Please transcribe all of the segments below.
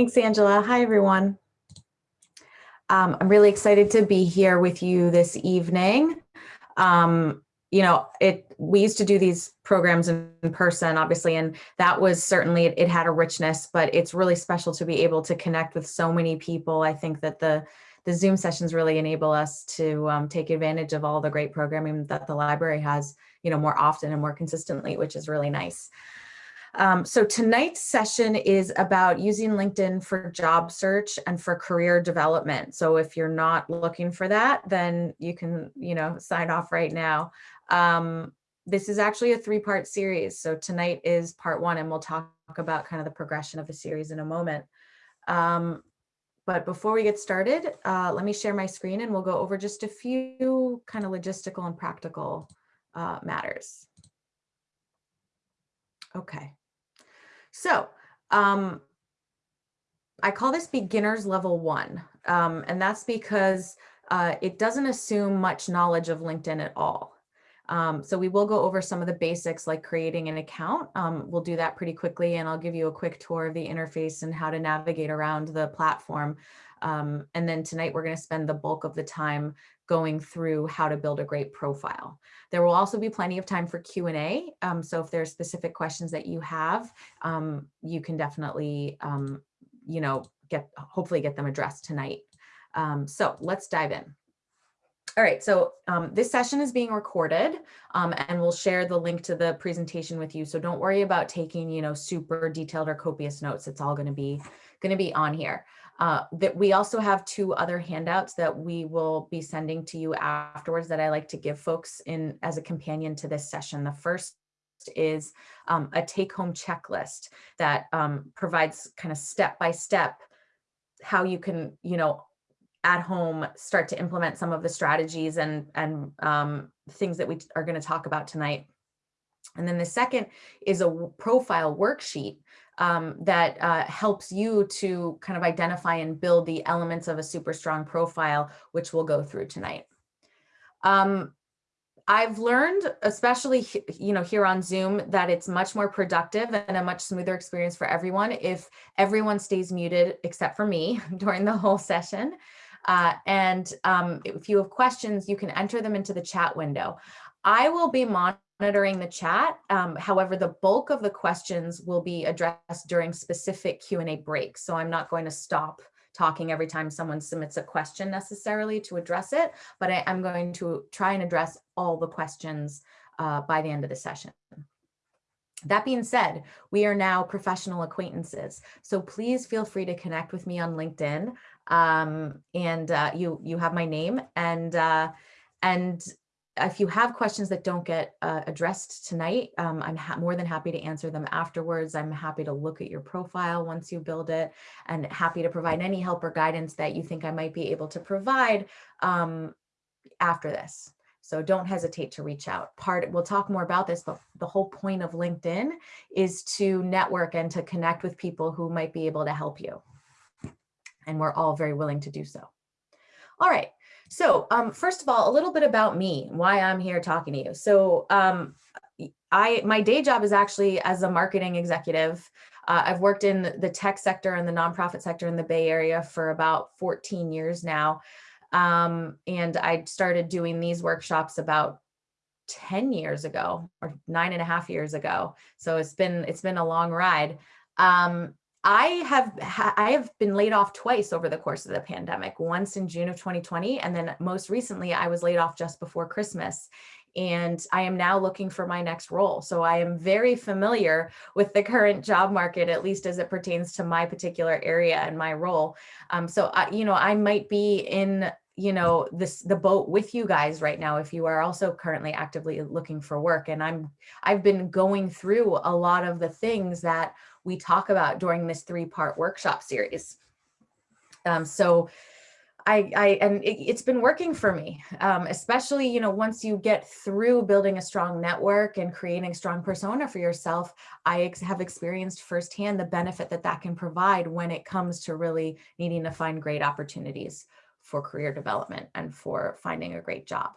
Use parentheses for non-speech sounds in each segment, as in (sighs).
Thanks, Angela. Hi, everyone. Um, I'm really excited to be here with you this evening. Um, you know, it we used to do these programs in person, obviously, and that was certainly it, it had a richness, but it's really special to be able to connect with so many people. I think that the the Zoom sessions really enable us to um, take advantage of all the great programming that the library has, you know, more often and more consistently, which is really nice. Um, so tonight's session is about using LinkedIn for job search and for career development. So if you're not looking for that, then you can, you know, sign off right now. Um, this is actually a three-part series. So tonight is part one, and we'll talk about kind of the progression of the series in a moment. Um, but before we get started, uh, let me share my screen and we'll go over just a few kind of logistical and practical uh, matters. Okay. So um, I call this beginner's level one, um, and that's because uh, it doesn't assume much knowledge of LinkedIn at all. Um, so we will go over some of the basics like creating an account. Um, we'll do that pretty quickly and I'll give you a quick tour of the interface and how to navigate around the platform. Um, and then tonight we're going to spend the bulk of the time going through how to build a great profile. There will also be plenty of time for Q&A. Um, so if there are specific questions that you have, um, you can definitely, um, you know, get hopefully get them addressed tonight. Um, so let's dive in. All right, so um, this session is being recorded um, and we'll share the link to the presentation with you. So don't worry about taking, you know, super detailed or copious notes. It's all gonna be, gonna be on here. Uh, that we also have two other handouts that we will be sending to you afterwards that I like to give folks in as a companion to this session. The first is um, a take-home checklist that um, provides kind of step-by-step -step how you can, you know, at home start to implement some of the strategies and, and um, things that we are going to talk about tonight. And then the second is a profile worksheet um, that uh, helps you to kind of identify and build the elements of a super strong profile, which we'll go through tonight. Um, I've learned, especially you know here on Zoom, that it's much more productive and a much smoother experience for everyone if everyone stays muted except for me (laughs) during the whole session. Uh, and um, if you have questions, you can enter them into the chat window. I will be monitoring the chat. Um, however, the bulk of the questions will be addressed during specific Q&A breaks. So I'm not going to stop talking every time someone submits a question necessarily to address it, but I, am going to try and address all the questions uh, by the end of the session. That being said, we are now professional acquaintances. So please feel free to connect with me on LinkedIn. Um, and uh, you you have my name and uh, and if you have questions that don't get uh, addressed tonight, um, I'm more than happy to answer them afterwards. I'm happy to look at your profile once you build it and happy to provide any help or guidance that you think I might be able to provide um, after this. So don't hesitate to reach out. Part We'll talk more about this, but the whole point of LinkedIn is to network and to connect with people who might be able to help you. And we're all very willing to do so. All right. So um, first of all, a little bit about me, why I'm here talking to you. So um, I my day job is actually as a marketing executive. Uh, I've worked in the tech sector and the nonprofit sector in the Bay Area for about 14 years now. Um, and I started doing these workshops about 10 years ago or nine and a half years ago. So it's been it's been a long ride. Um, I have I have been laid off twice over the course of the pandemic. Once in June of 2020, and then most recently I was laid off just before Christmas and I am now looking for my next role. So I am very familiar with the current job market, at least as it pertains to my particular area and my role. Um, so, I, you know, I might be in you know this the boat with you guys right now if you are also currently actively looking for work and i'm i've been going through a lot of the things that we talk about during this three part workshop series um, so I, I and it, has been working for me, um, especially, you know, once you get through building a strong network and creating strong persona for yourself, I ex have experienced firsthand the benefit that that can provide when it comes to really needing to find great opportunities for career development and for finding a great job.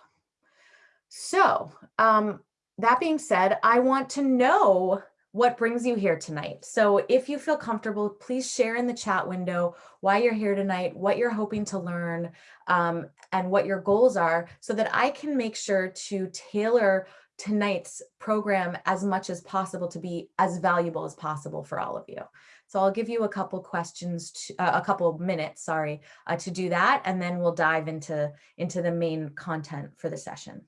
So um, that being said, I want to know what brings you here tonight. So if you feel comfortable, please share in the chat window why you're here tonight, what you're hoping to learn, um, and what your goals are so that I can make sure to tailor tonight's program as much as possible to be as valuable as possible for all of you. So I'll give you a couple questions, to, uh, a couple minutes, sorry, uh, to do that, and then we'll dive into, into the main content for the session.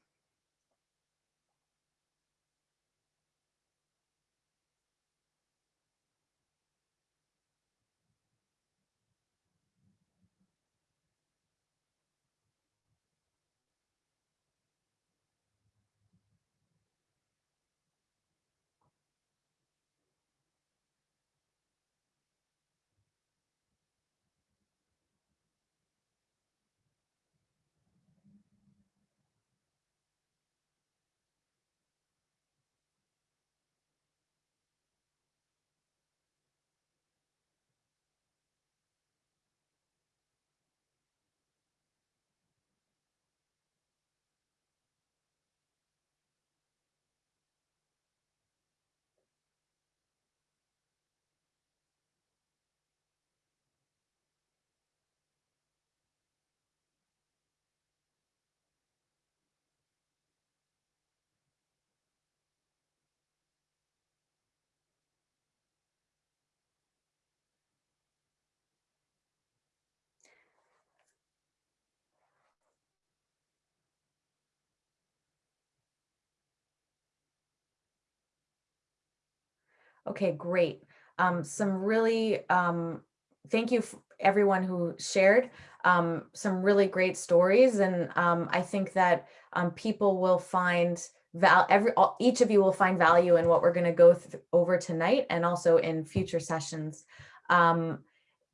Okay, great. Um, some really, um, thank you everyone who shared um, some really great stories. And um, I think that um, people will find val every all, each of you will find value in what we're going to go over tonight and also in future sessions. Um,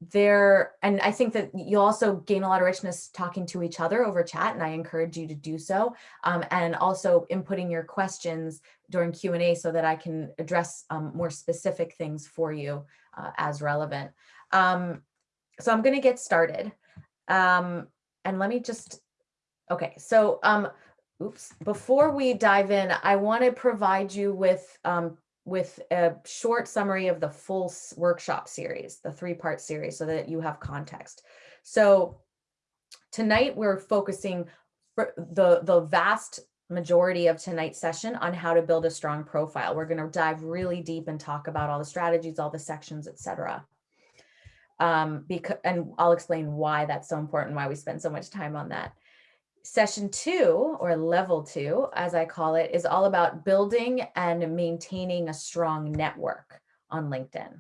there and I think that you'll also gain a lot of richness talking to each other over chat and I encourage you to do so um, and also inputting your questions during Q&A so that I can address um, more specific things for you uh, as relevant. Um, so I'm going to get started um, and let me just okay so um, oops before we dive in I want to provide you with um, with a short summary of the full workshop series, the three part series, so that you have context. So tonight we're focusing the, the vast majority of tonight's session on how to build a strong profile. We're going to dive really deep and talk about all the strategies, all the sections, etc. Um, because, and I'll explain why that's so important, why we spend so much time on that. Session two or level two, as I call it, is all about building and maintaining a strong network on LinkedIn.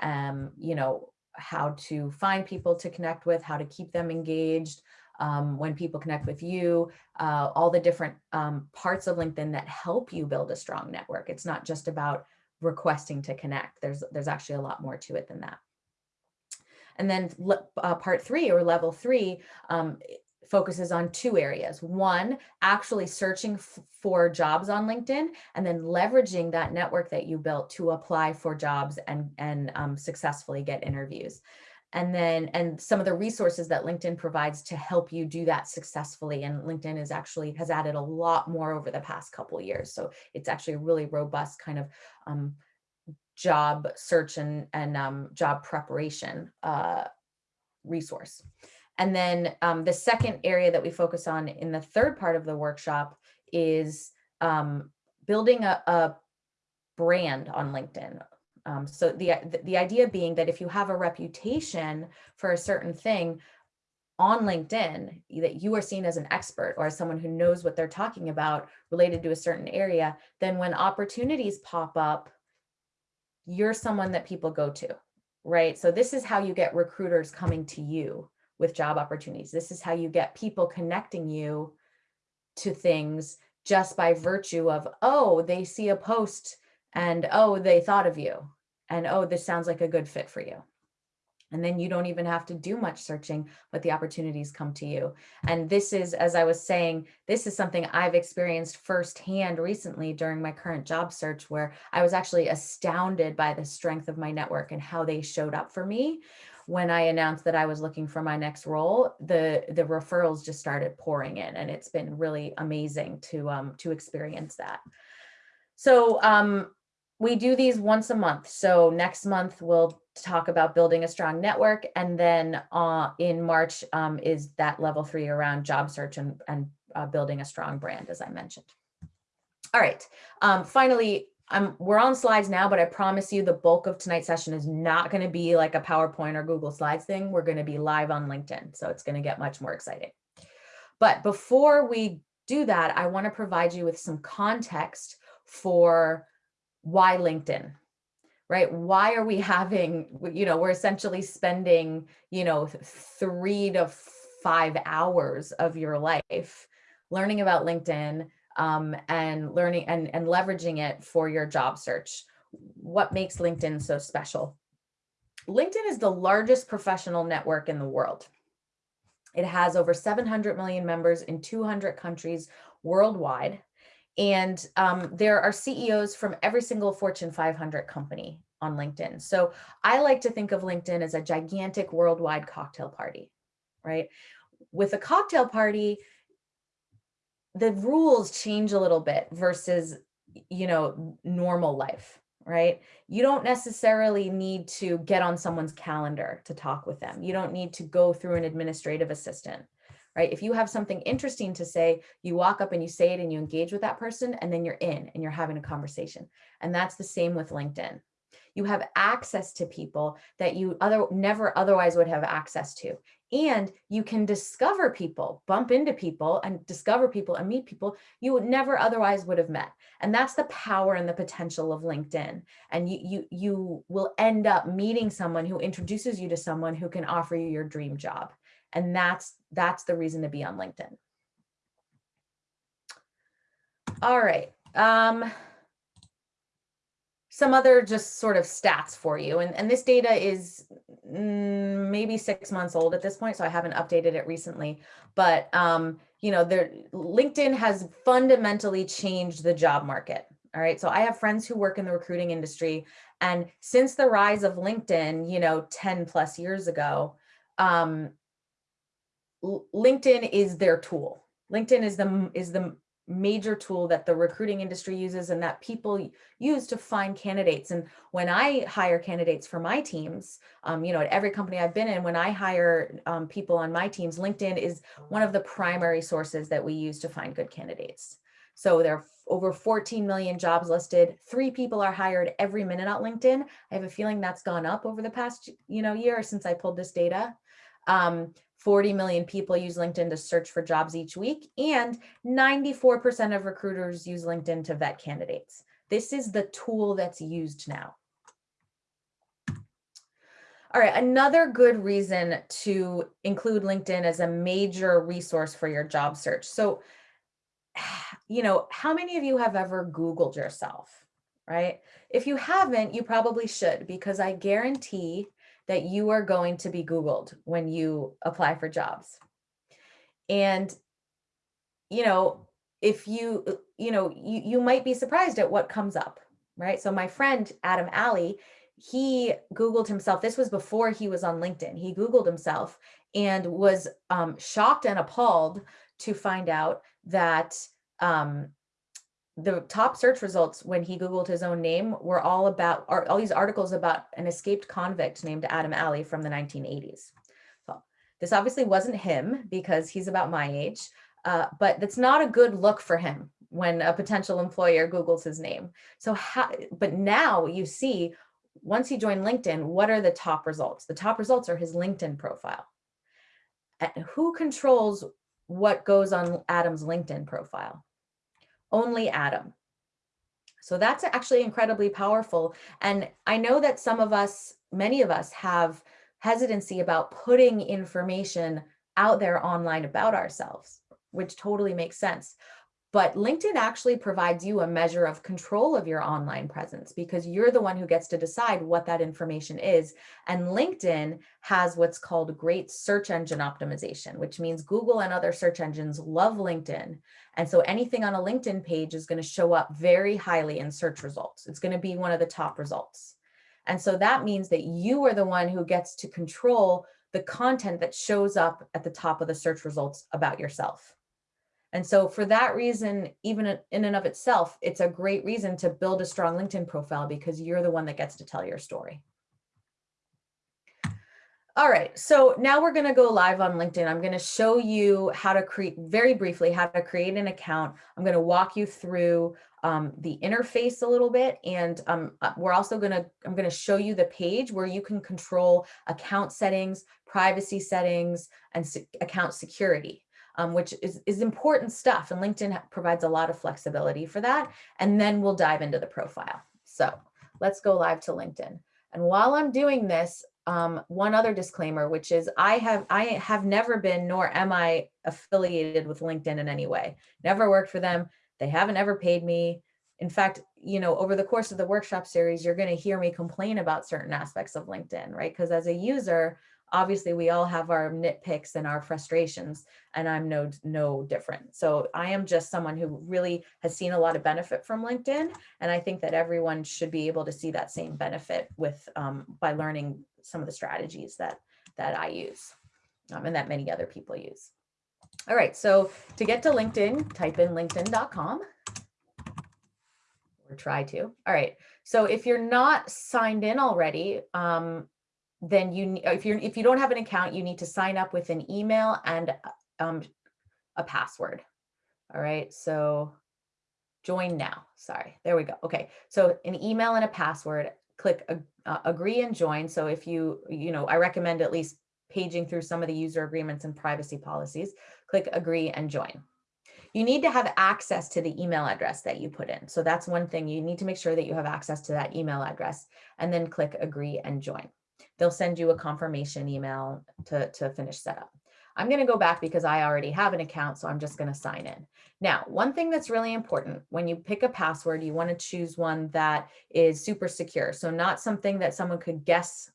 Um, you know, how to find people to connect with, how to keep them engaged, um, when people connect with you, uh, all the different um, parts of LinkedIn that help you build a strong network. It's not just about requesting to connect. There's, there's actually a lot more to it than that. And then uh, part three or level three um, focuses on two areas. One, actually searching for jobs on LinkedIn and then leveraging that network that you built to apply for jobs and, and um, successfully get interviews. And then, and some of the resources that LinkedIn provides to help you do that successfully. And LinkedIn is actually has added a lot more over the past couple years. So it's actually a really robust kind of um, job search and, and um, job preparation uh, resource. And then um, the second area that we focus on in the third part of the workshop is um, building a, a, brand on LinkedIn. Um, so the, the idea being that if you have a reputation for a certain thing on LinkedIn, that you are seen as an expert or as someone who knows what they're talking about related to a certain area, then when opportunities pop up, you're someone that people go to, right? So this is how you get recruiters coming to you with job opportunities. This is how you get people connecting you to things just by virtue of, oh, they see a post and oh, they thought of you and oh, this sounds like a good fit for you. And then you don't even have to do much searching, but the opportunities come to you. And this is, as I was saying, this is something I've experienced firsthand recently during my current job search, where I was actually astounded by the strength of my network and how they showed up for me when I announced that I was looking for my next role, the the referrals just started pouring in, and it's been really amazing to um, to experience that. So um, we do these once a month. So next month we'll talk about building a strong network. And then uh, in March um, is that level three around job search and, and uh, building a strong brand, as I mentioned. All right, um, finally, I'm, we're on slides now, but I promise you the bulk of tonight's session is not going to be like a PowerPoint or Google Slides thing. We're going to be live on LinkedIn, so it's going to get much more exciting. But before we do that, I want to provide you with some context for why LinkedIn, right? Why are we (laughs) having, you know, we're essentially spending, you know, three to five hours of your life learning about LinkedIn um, and learning and, and leveraging it for your job search. What makes LinkedIn so special? LinkedIn is the largest professional network in the world. It has over 700 million members in 200 countries worldwide. And um, there are CEOs from every single Fortune 500 company on LinkedIn. So I like to think of LinkedIn as a gigantic worldwide cocktail party, right? With a cocktail party, the rules change a little bit versus, you know, normal life, right? You don't necessarily need to get on someone's calendar to talk with them. You don't need to go through an administrative assistant right? If you have something interesting to say, you walk up and you say it and you engage with that person and then you're in and you're having a conversation. And that's the same with LinkedIn. You have access to people that you other never otherwise would have access to. And you can discover people, bump into people and discover people and meet people you would never otherwise would have met. And that's the power and the potential of LinkedIn. And you, you, you will end up meeting someone who introduces you to someone who can offer you your dream job. And that's, that's the reason to be on LinkedIn. All right. Um, some other just sort of stats for you. And, and this data is mm, maybe six months old at this point, so I haven't updated it recently. But, um, you know, there, LinkedIn has fundamentally changed the job market. All right. So I have friends who work in the recruiting industry. And since the rise of LinkedIn, you know, 10 plus years ago, um, LinkedIn is their tool. LinkedIn is the is the major tool that the recruiting industry uses and that people use to find candidates. And when I hire candidates for my teams, um, you know, at every company I've been in, when I hire um, people on my teams, LinkedIn is one of the primary sources that we use to find good candidates. So there are over 14 million jobs listed. Three people are hired every minute on LinkedIn. I have a feeling that's gone up over the past, you know, year since I pulled this data. Um, 40 million people use LinkedIn to search for jobs each week, and 94% of recruiters use LinkedIn to vet candidates. This is the tool that's used now. All right, another good reason to include LinkedIn as a major resource for your job search. So, (sighs) you know, how many of you have ever Googled yourself, right? If you haven't, you probably should, because I guarantee that you are going to be Googled when you apply for jobs. And, you know, if you, you know, you, you might be surprised at what comes up, right? So my friend, Adam Alley, he Googled himself. This was before he was on LinkedIn. He Googled himself and was um, shocked and appalled to find out that um, the top search results when he Googled his own name were all about all these articles about an escaped convict named Adam Alley from the 1980s. So this obviously wasn't him because he's about my age, uh, but that's not a good look for him when a potential employer Googles his name. So how, but now you see, once he joined LinkedIn, what are the top results? The top results are his LinkedIn profile. And who controls what goes on Adam's LinkedIn profile? Only Adam. So that's actually incredibly powerful. And I know that some of us, many of us have hesitancy about putting information out there online about ourselves, which totally makes sense. But LinkedIn actually provides you a measure of control of your online presence because you're the one who gets to decide what that information is. And LinkedIn has what's called great search engine optimization, which means Google and other search engines love LinkedIn. And so anything on a LinkedIn page is going to show up very highly in search results. It's going to be one of the top results. And so that means that you are the one who gets to control the content that shows up at the top of the search results about yourself. And so for that reason, even in and of itself, it's a great reason to build a strong LinkedIn profile because you're the one that gets to tell your story. All right, so now we're gonna go live on LinkedIn. I'm gonna show you how to create, very briefly, how to create an account. I'm gonna walk you through um, the interface a little bit. And um, uh, we're also gonna, I'm gonna show you the page where you can control account settings, privacy settings, and se account security um, which is, is important stuff. And LinkedIn provides a lot of flexibility for that. And then we'll dive into the profile. So let's go live to LinkedIn. And while I'm doing this, um, one other disclaimer, which is I have I have never been nor am I affiliated with LinkedIn in any way. Never worked for them. They haven't ever paid me. In fact, you know, over the course of the workshop series, you're going to hear me complain about certain aspects of LinkedIn, right? Because as a user, obviously we all have our nitpicks and our frustrations and I'm no, no different. So I am just someone who really has seen a lot of benefit from LinkedIn. And I think that everyone should be able to see that same benefit with um, by learning some of the strategies that, that I use um, and that many other people use. All right, so to get to LinkedIn, type in linkedin.com or try to. All right, so if you're not signed in already, um, then you if you're if you don't have an account, you need to sign up with an email and um, a password. All right, so join now. Sorry, there we go. Okay, so an email and a password. Click uh, agree and join. So if you you know, I recommend at least paging through some of the user agreements and privacy policies. Click agree and join. You need to have access to the email address that you put in. So that's one thing. You need to make sure that you have access to that email address and then click agree and join they'll send you a confirmation email to, to finish setup. I'm going to go back because I already have an account, so I'm just going to sign in. Now, one thing that's really important when you pick a password, you want to choose one that is super secure. So not something that someone could guess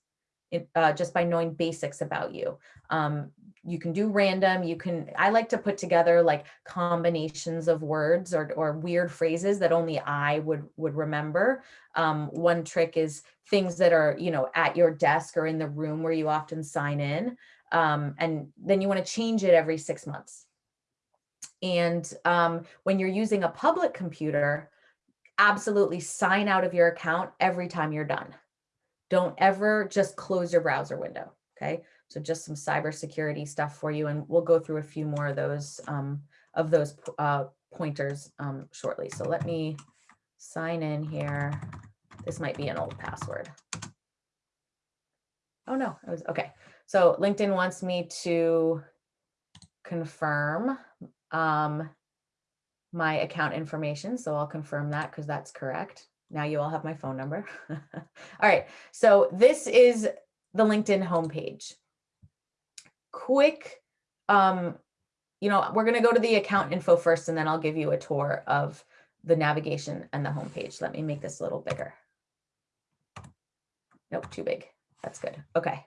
uh, just by knowing basics about you. Um, you can do random, you can, I like to put together like combinations of words or, or weird phrases that only I would, would remember. Um, one trick is things that are, you know, at your desk or in the room where you often sign in. Um, and then you want to change it every six months. And um, when you're using a public computer, absolutely sign out of your account every time you're done. Don't ever just close your browser window. Okay. So just some cybersecurity stuff for you, and we'll go through a few more of those um, of those uh, pointers um, shortly. So let me sign in here. This might be an old password. Oh no, it was okay. So LinkedIn wants me to confirm um, my account information. So I'll confirm that because that's correct. Now you all have my phone number. (laughs) all right, so this is the LinkedIn homepage quick, um, you know, we're going to go to the account info first, and then I'll give you a tour of the navigation and the homepage. Let me make this a little bigger. Nope, too big. That's good. Okay.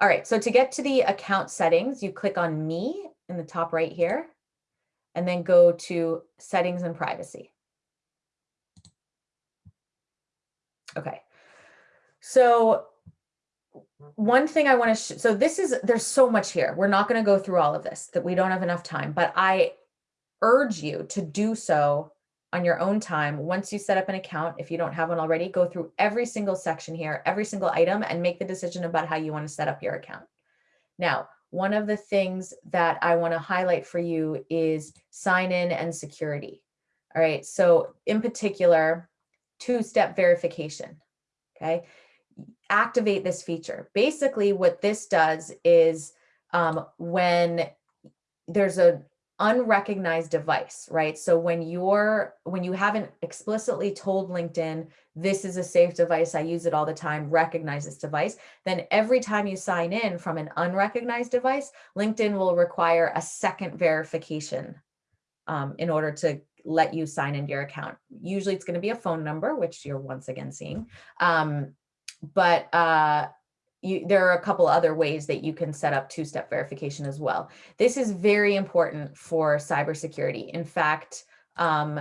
All right. So to get to the account settings, you click on me in the top right here, and then go to settings and privacy. Okay. So one thing I want to, so this is, there's so much here. We're not going to go through all of this that we don't have enough time, but I urge you to do so on your own time. Once you set up an account, if you don't have one already, go through every single section here, every single item and make the decision about how you want to set up your account. Now, one of the things that I want to highlight for you is sign in and security. All right. So in particular, two-step verification. Okay activate this feature. Basically what this does is um, when there's a unrecognized device, right? So when you're, when you haven't explicitly told LinkedIn, this is a safe device, I use it all the time, recognize this device, then every time you sign in from an unrecognized device, LinkedIn will require a second verification um, in order to let you sign into your account. Usually it's gonna be a phone number, which you're once again seeing. Um, but uh, you, there are a couple other ways that you can set up two-step verification as well. This is very important for cybersecurity. In fact, um,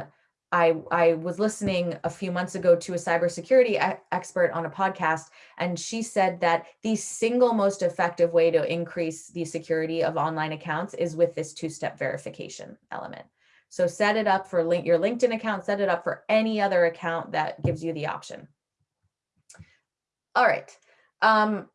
I, I was listening a few months ago to a cybersecurity expert on a podcast, and she said that the single most effective way to increase the security of online accounts is with this two-step verification element. So set it up for link, your LinkedIn account, set it up for any other account that gives you the option. All right. Um,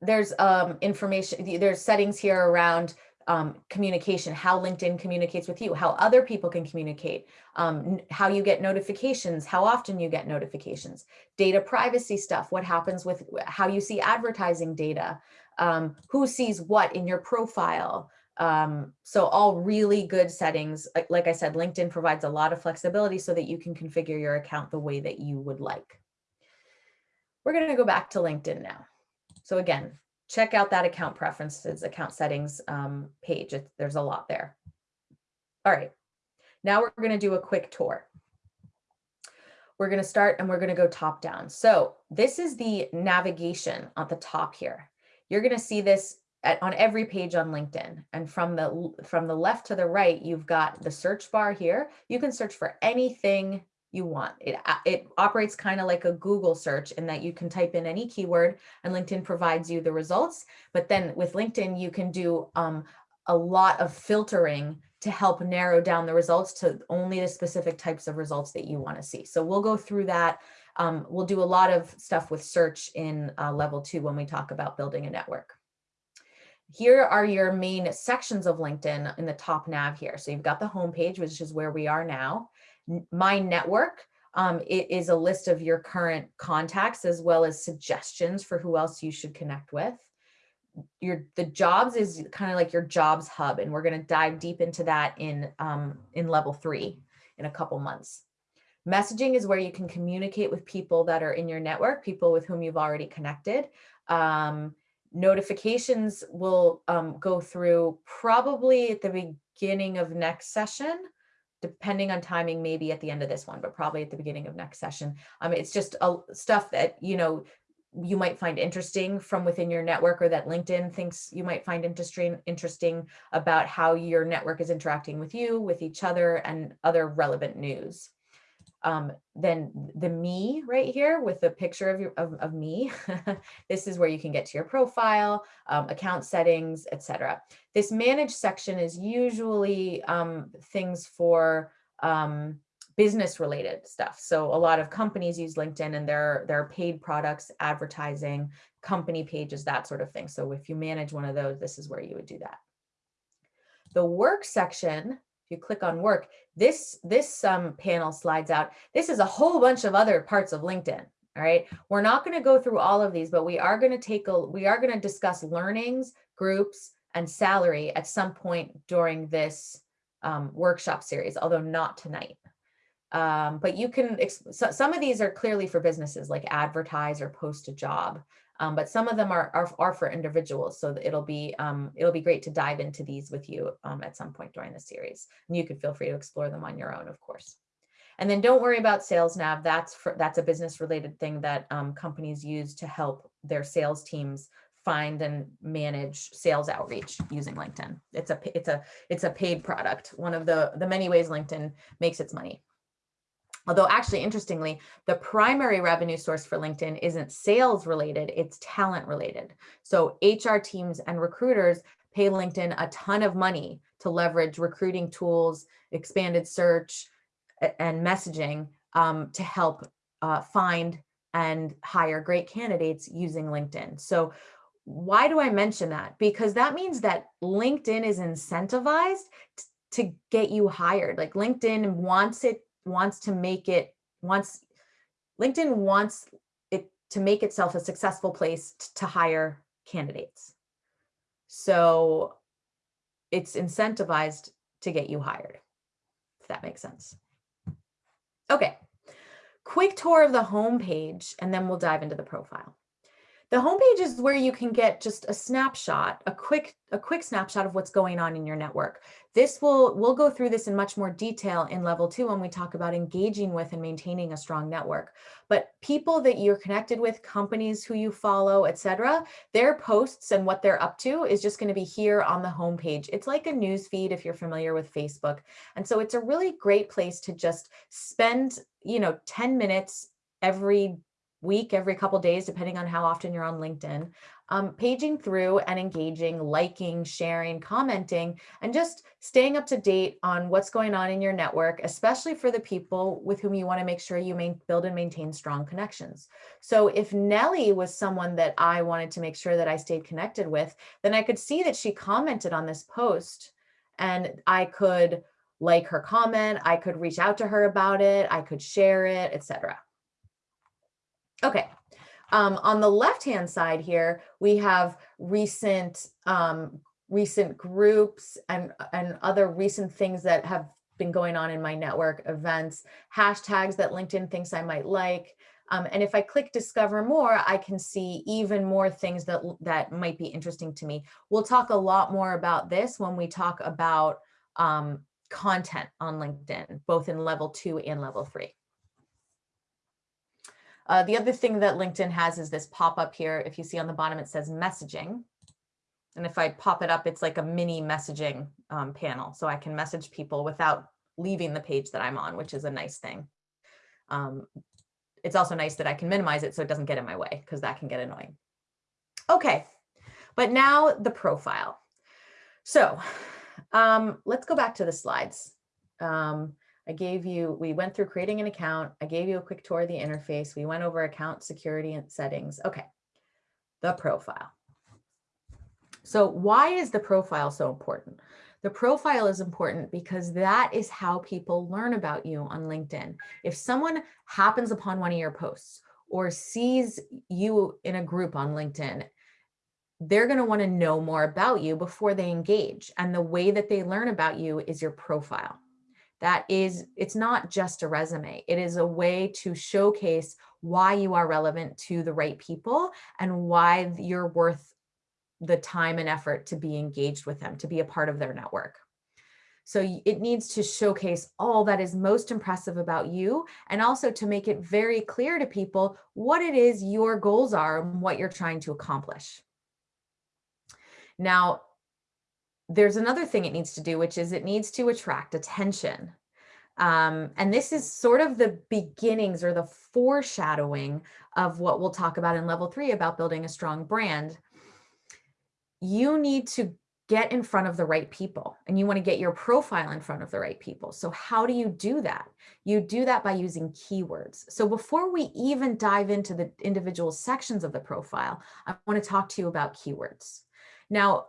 there's um, information, there's settings here around um, communication, how LinkedIn communicates with you, how other people can communicate, um, how you get notifications, how often you get notifications, data privacy stuff, what happens with how you see advertising data, um, who sees what in your profile. Um, so all really good settings. Like I said, LinkedIn provides a lot of flexibility so that you can configure your account the way that you would like. We're going to go back to LinkedIn now. So again, check out that account preferences, account settings um, page. It, there's a lot there. All right, now we're going to do a quick tour. We're going to start and we're going to go top down. So this is the navigation at the top here. You're going to see this at, on every page on LinkedIn. And from the from the left to the right, you've got the search bar here. You can search for anything you want. It, it operates kind of like a Google search in that you can type in any keyword and LinkedIn provides you the results. But then with LinkedIn, you can do um, a lot of filtering to help narrow down the results to only the specific types of results that you want to see. So we'll go through that. Um, we'll do a lot of stuff with search in uh, level two when we talk about building a network. Here are your main sections of LinkedIn in the top nav here. So you've got the homepage, which is where we are now my network um, it is a list of your current contacts as well as suggestions for who else you should connect with. Your the jobs is kind of like your jobs hub, and we're going to dive deep into that in um, in level three in a couple months. Messaging is where you can communicate with people that are in your network, people with whom you've already connected. Um, notifications will um, go through probably at the beginning of next session depending on timing, maybe at the end of this one, but probably at the beginning of next session. Um, it's just a, stuff that, you know, you might find interesting from within your network or that LinkedIn thinks you might find interesting interesting about how your network is interacting with you, with each other and other relevant news um, then the me right here with the picture of, your, of, of me, (laughs) this is where you can get to your profile, um, account settings, etc. This manage section is usually um, things for um, business related stuff. So a lot of companies use LinkedIn and their, their paid products, advertising, company pages, that sort of thing. So if you manage one of those, this is where you would do that. The work section if you click on work, this, this um, panel slides out. This is a whole bunch of other parts of LinkedIn. All right. We're not going to go through all of these, but we are going to take a, we are going to discuss learnings, groups, and salary at some point during this um, workshop series, although not tonight. Um, but you can, so some of these are clearly for businesses like advertise or post a job. Um, but some of them are, are, are, for individuals. So it'll be, um, it'll be great to dive into these with you um, at some point during the series. And you can feel free to explore them on your own, of course. And then don't worry about sales nav. That's for, that's a business related thing that um, companies use to help their sales teams find and manage sales outreach using LinkedIn. It's a, it's a, it's a paid product. One of the, the many ways LinkedIn makes its money. Although actually, interestingly, the primary revenue source for LinkedIn isn't sales related, it's talent related. So HR teams and recruiters pay LinkedIn a ton of money to leverage recruiting tools, expanded search, and messaging um, to help uh, find and hire great candidates using LinkedIn. So why do I mention that? Because that means that LinkedIn is incentivized to get you hired. Like LinkedIn wants it wants to make it wants LinkedIn wants it to make itself a successful place to hire candidates. So it's incentivized to get you hired, if that makes sense. Okay, quick tour of the home page, and then we'll dive into the profile. The homepage is where you can get just a snapshot, a quick, a quick snapshot of what's going on in your network. This will, we'll go through this in much more detail in level two when we talk about engaging with and maintaining a strong network. But people that you're connected with, companies who you follow, etc., their posts and what they're up to is just going to be here on the homepage. It's like a news feed if you're familiar with Facebook. And so it's a really great place to just spend, you know, 10 minutes every week, every couple days, depending on how often you're on LinkedIn, um, paging through and engaging, liking, sharing, commenting, and just staying up to date on what's going on in your network, especially for the people with whom you want to make sure you main, build and maintain strong connections. So if Nellie was someone that I wanted to make sure that I stayed connected with, then I could see that she commented on this post and I could like her comment, I could reach out to her about it, I could share it, etc. Okay, um, on the left-hand side here, we have recent um, recent groups and, and other recent things that have been going on in my network, events, hashtags that LinkedIn thinks I might like. Um, and if I click discover more, I can see even more things that, that might be interesting to me. We'll talk a lot more about this when we talk about um, content on LinkedIn, both in level two and level three. Uh, the other thing that LinkedIn has is this pop up here. If you see on the bottom, it says messaging. And if I pop it up, it's like a mini messaging um, panel. So I can message people without leaving the page that I'm on, which is a nice thing. Um, it's also nice that I can minimize it so it doesn't get in my way because that can get annoying. Okay, but now the profile. So um, let's go back to the slides. Um, I gave you, we went through creating an account. I gave you a quick tour of the interface. We went over account security and settings. Okay, the profile. So why is the profile so important? The profile is important because that is how people learn about you on LinkedIn. If someone happens upon one of your posts or sees you in a group on LinkedIn, they're going to want to know more about you before they engage. And the way that they learn about you is your profile that is, it's not just a resume. It is a way to showcase why you are relevant to the right people and why you're worth the time and effort to be engaged with them, to be a part of their network. So it needs to showcase all that is most impressive about you and also to make it very clear to people what it is your goals are and what you're trying to accomplish. Now, there's another thing it needs to do, which is it needs to attract attention. Um, and this is sort of the beginnings or the foreshadowing of what we'll talk about in level three about building a strong brand. You need to get in front of the right people and you want to get your profile in front of the right people. So how do you do that? You do that by using keywords. So before we even dive into the individual sections of the profile, I want to talk to you about keywords. Now,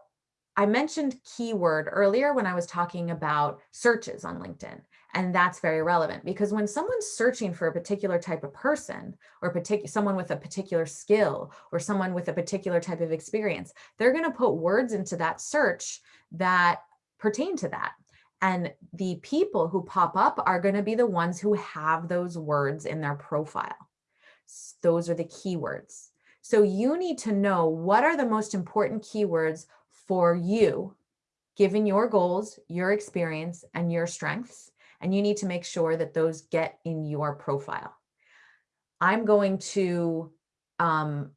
I mentioned keyword earlier when I was talking about searches on LinkedIn. And that's very relevant because when someone's searching for a particular type of person or particular someone with a particular skill or someone with a particular type of experience, they're going to put words into that search that pertain to that. And the people who pop up are going to be the ones who have those words in their profile. Those are the keywords. So you need to know what are the most important keywords for you, given your goals, your experience, and your strengths. And you need to make sure that those get in your profile. I'm going to um,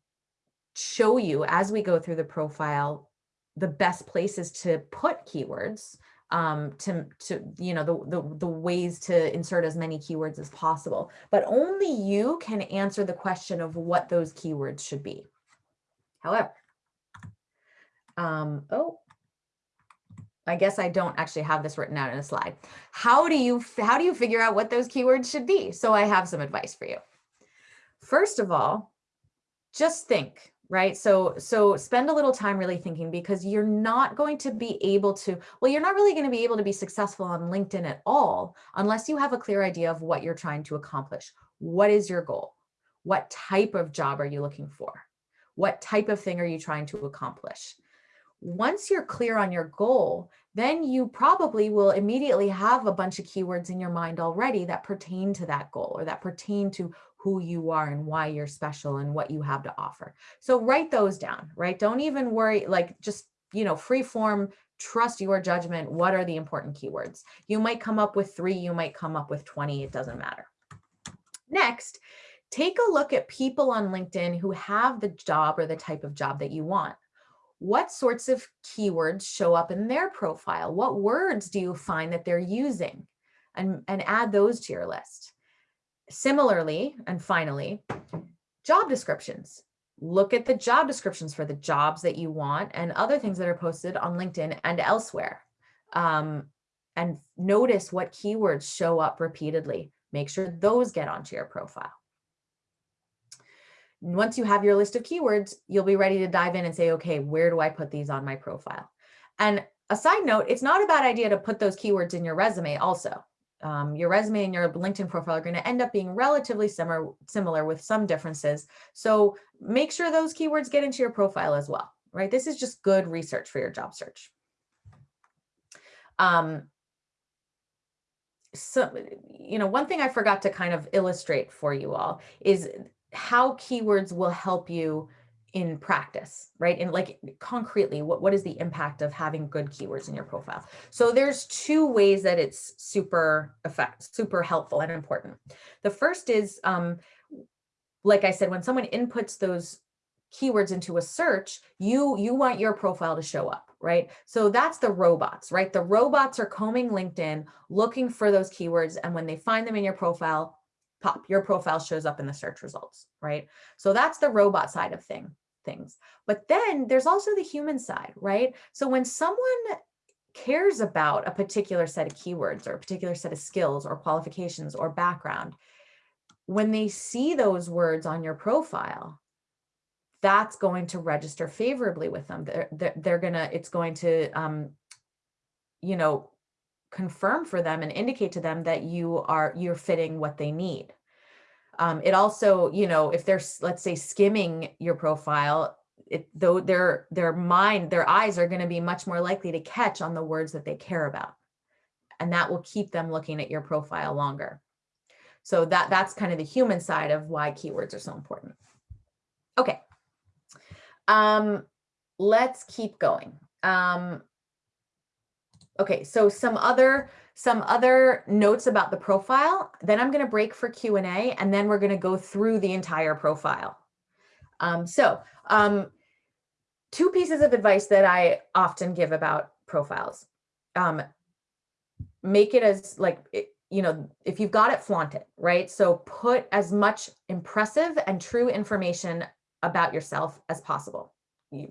show you as we go through the profile, the best places to put keywords um, to, to, you know, the, the, the ways to insert as many keywords as possible, but only you can answer the question of what those keywords should be. However, um, oh, I guess I don't actually have this written out in a slide. How do you how do you figure out what those keywords should be? So I have some advice for you. First of all, just think, right? So so spend a little time really thinking because you're not going to be able to well you're not really going to be able to be successful on LinkedIn at all unless you have a clear idea of what you're trying to accomplish. What is your goal? What type of job are you looking for? What type of thing are you trying to accomplish? Once you're clear on your goal, then you probably will immediately have a bunch of keywords in your mind already that pertain to that goal or that pertain to who you are and why you're special and what you have to offer. So write those down, right? Don't even worry, like just, you know, free form, trust your judgment. What are the important keywords? You might come up with three, you might come up with 20, it doesn't matter. Next, take a look at people on LinkedIn who have the job or the type of job that you want. What sorts of keywords show up in their profile? What words do you find that they're using? And, and add those to your list. Similarly, and finally, job descriptions. Look at the job descriptions for the jobs that you want and other things that are posted on LinkedIn and elsewhere. Um, and notice what keywords show up repeatedly. Make sure those get onto your profile. Once you have your list of keywords, you'll be ready to dive in and say, okay, where do I put these on my profile? And a side note, it's not a bad idea to put those keywords in your resume also um, your resume and your LinkedIn profile are going to end up being relatively similar, similar with some differences. So make sure those keywords get into your profile as well, right? This is just good research for your job search. Um, so, you know, one thing I forgot to kind of illustrate for you all is how keywords will help you in practice, right? And like concretely, what, what is the impact of having good keywords in your profile? So there's two ways that it's super effect, super helpful and important. The first is, um, like I said, when someone inputs those keywords into a search, you, you want your profile to show up, right? So that's the robots, right? The robots are combing LinkedIn, looking for those keywords. And when they find them in your profile, pop, your profile shows up in the search results, right? So that's the robot side of thing things. But then there's also the human side, right? So when someone cares about a particular set of keywords or a particular set of skills or qualifications or background, when they see those words on your profile, that's going to register favorably with them. They're, they're, they're gonna, it's going to, um, you know, confirm for them and indicate to them that you are, you're fitting what they need. Um, it also, you know, if they're, let's say, skimming your profile, it, though their their mind, their eyes are going to be much more likely to catch on the words that they care about. And that will keep them looking at your profile longer. So that that's kind of the human side of why keywords are so important. Okay. Um, let's keep going. Um, okay, so some other some other notes about the profile, then I'm going to break for Q&A, and then we're going to go through the entire profile. Um, so um, two pieces of advice that I often give about profiles. Um, make it as like, you know, if you've got it, flaunt it, right? So put as much impressive and true information about yourself as possible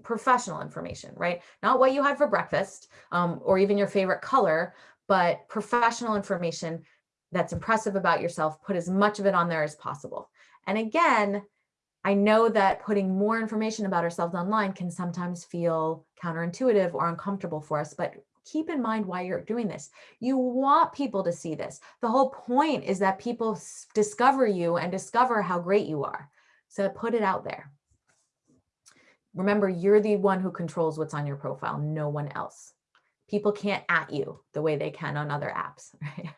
professional information, right? Not what you had for breakfast um, or even your favorite color, but professional information that's impressive about yourself, put as much of it on there as possible. And again, I know that putting more information about ourselves online can sometimes feel counterintuitive or uncomfortable for us, but keep in mind why you're doing this. You want people to see this. The whole point is that people discover you and discover how great you are. So put it out there. Remember, you're the one who controls what's on your profile, no one else people can't at you the way they can on other apps. (laughs) Right?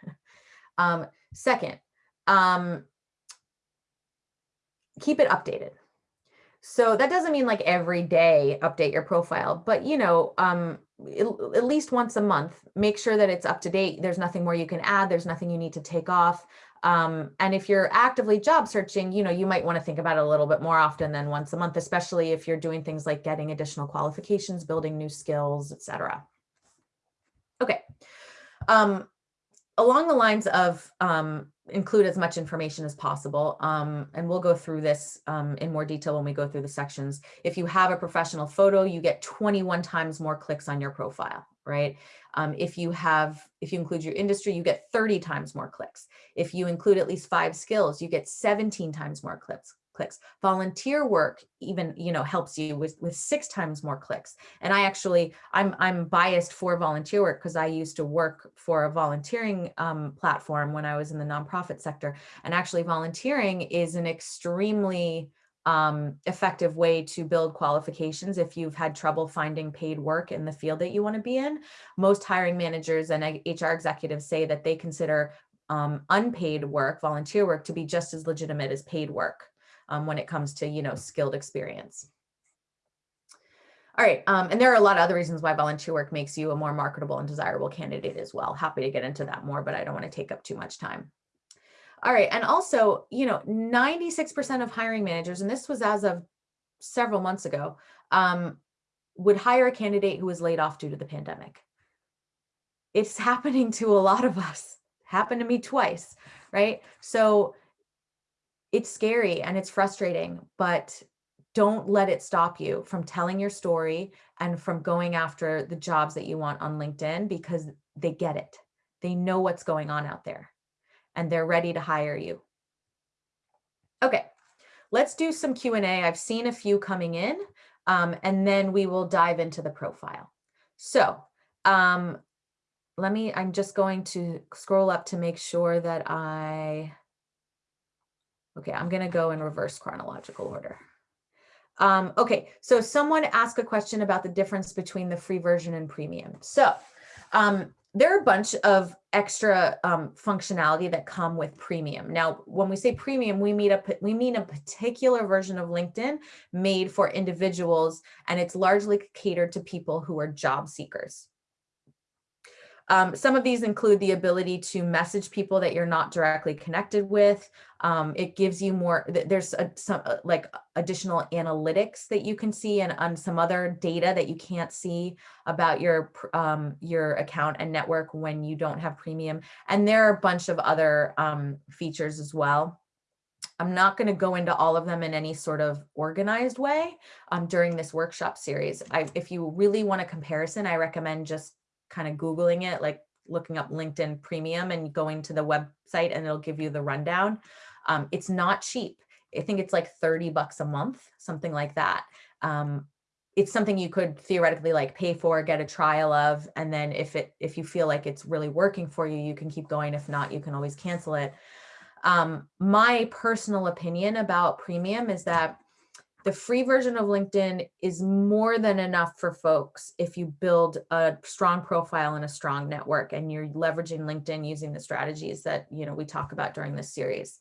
um, second, um, keep it updated. So that doesn't mean like every day update your profile, but you know, um, at least once a month, make sure that it's up to date. There's nothing more you can add. There's nothing you need to take off. Um, and if you're actively job searching, you know, you might want to think about it a little bit more often than once a month, especially if you're doing things like getting additional qualifications, building new skills, etc. Okay. Um, along the lines of um, include as much information as possible, um, and we'll go through this um, in more detail when we go through the sections. If you have a professional photo, you get 21 times more clicks on your profile, right? Um, if you have, if you include your industry, you get 30 times more clicks. If you include at least five skills, you get 17 times more clicks clicks. Volunteer work even, you know, helps you with, with six times more clicks. And I actually, I'm, I'm biased for volunteer work because I used to work for a volunteering um, platform when I was in the nonprofit sector. And actually volunteering is an extremely um, effective way to build qualifications if you've had trouble finding paid work in the field that you want to be in. Most hiring managers and HR executives say that they consider um, unpaid work, volunteer work, to be just as legitimate as paid work um, when it comes to, you know, skilled experience. All right, um, and there are a lot of other reasons why volunteer work makes you a more marketable and desirable candidate as well. Happy to get into that more, but I don't want to take up too much time. All right, and also, you know, 96% of hiring managers, and this was as of several months ago, um, would hire a candidate who was laid off due to the pandemic. It's (laughs) happening to a lot of us, happened to me twice, right? So it's scary and it's frustrating, but don't let it stop you from telling your story and from going after the jobs that you want on LinkedIn because they get it. They know what's going on out there and they're ready to hire you. Okay, let's do some Q&A. I've seen a few coming in um, and then we will dive into the profile. So um, let me, I'm just going to scroll up to make sure that I, okay, I'm gonna go in reverse chronological order. Um, okay, so someone asked a question about the difference between the free version and premium. So um, there are a bunch of extra um, functionality that come with premium. Now, when we say premium, we mean, a, we mean a particular version of LinkedIn made for individuals, and it's largely catered to people who are job seekers. Um, some of these include the ability to message people that you're not directly connected with. Um, it gives you more, there's a, some uh, like additional analytics that you can see and on some other data that you can't see about your, um, your account and network when you don't have premium. And there are a bunch of other um, features as well. I'm not going to go into all of them in any sort of organized way um, during this workshop series. I, if you really want a comparison, I recommend just kind of Googling it, like looking up LinkedIn premium and going to the website and it'll give you the rundown. Um, it's not cheap. I think it's like 30 bucks a month, something like that. Um, it's something you could theoretically like pay for, get a trial of, and then if it if you feel like it's really working for you, you can keep going. If not, you can always cancel it. Um, my personal opinion about premium is that the free version of LinkedIn is more than enough for folks if you build a strong profile and a strong network and you're leveraging LinkedIn using the strategies that you know we talk about during this series.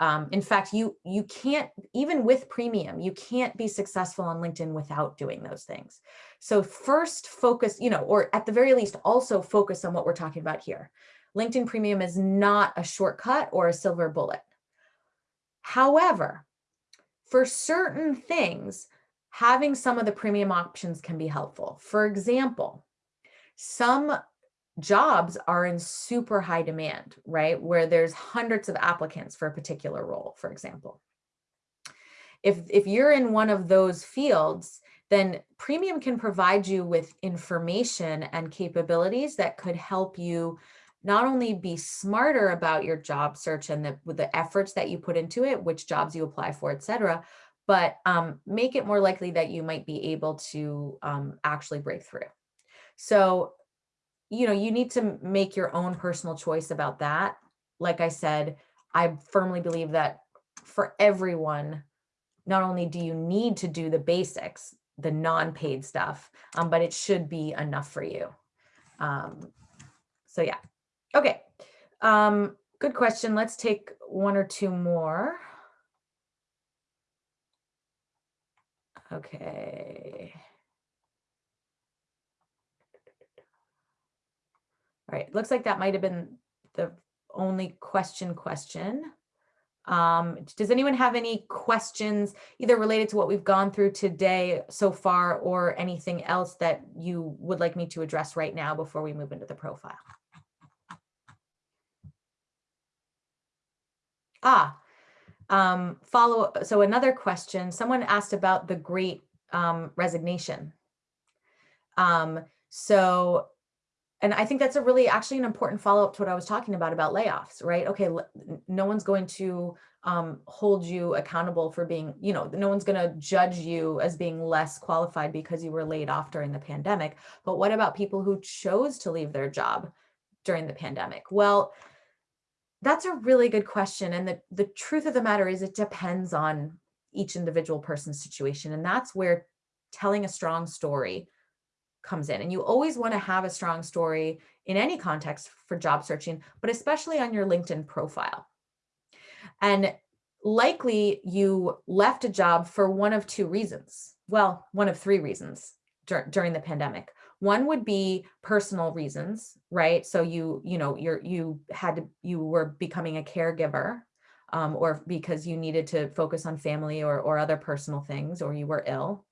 Um, in fact, you you can't, even with premium, you can't be successful on LinkedIn without doing those things. So first focus, you know, or at the very least also focus on what we're talking about here. LinkedIn premium is not a shortcut or a silver bullet. However, for certain things, having some of the premium options can be helpful. For example, some jobs are in super high demand, right? Where there's hundreds of applicants for a particular role, for example. If, if you're in one of those fields, then premium can provide you with information and capabilities that could help you not only be smarter about your job search and the, the efforts that you put into it, which jobs you apply for, et cetera, but um, make it more likely that you might be able to um, actually break through. So, you know, you need to make your own personal choice about that. Like I said, I firmly believe that for everyone, not only do you need to do the basics, the non-paid stuff, um, but it should be enough for you. Um, so yeah, Okay, um, good question. Let's take one or two more. Okay. All right, looks like that might have been the only question question. Um, does anyone have any questions either related to what we've gone through today so far or anything else that you would like me to address right now before we move into the profile? Ah, um, follow. So another question, someone asked about the great um, resignation. Um, so, and I think that's a really actually an important follow up to what I was talking about, about layoffs, right? Okay, no one's going to um, hold you accountable for being, you know, no one's going to judge you as being less qualified because you were laid off during the pandemic. But what about people who chose to leave their job during the pandemic? Well, that's a really good question. And the, the truth of the matter is it depends on each individual person's situation. And that's where telling a strong story comes in. And you always want to have a strong story in any context for job searching, but especially on your LinkedIn profile. And likely you left a job for one of two reasons. Well, one of three reasons dur during the pandemic. One would be personal reasons, right? So you, you know, you're, you had to, you were becoming a caregiver um, or because you needed to focus on family or, or other personal things, or you were ill.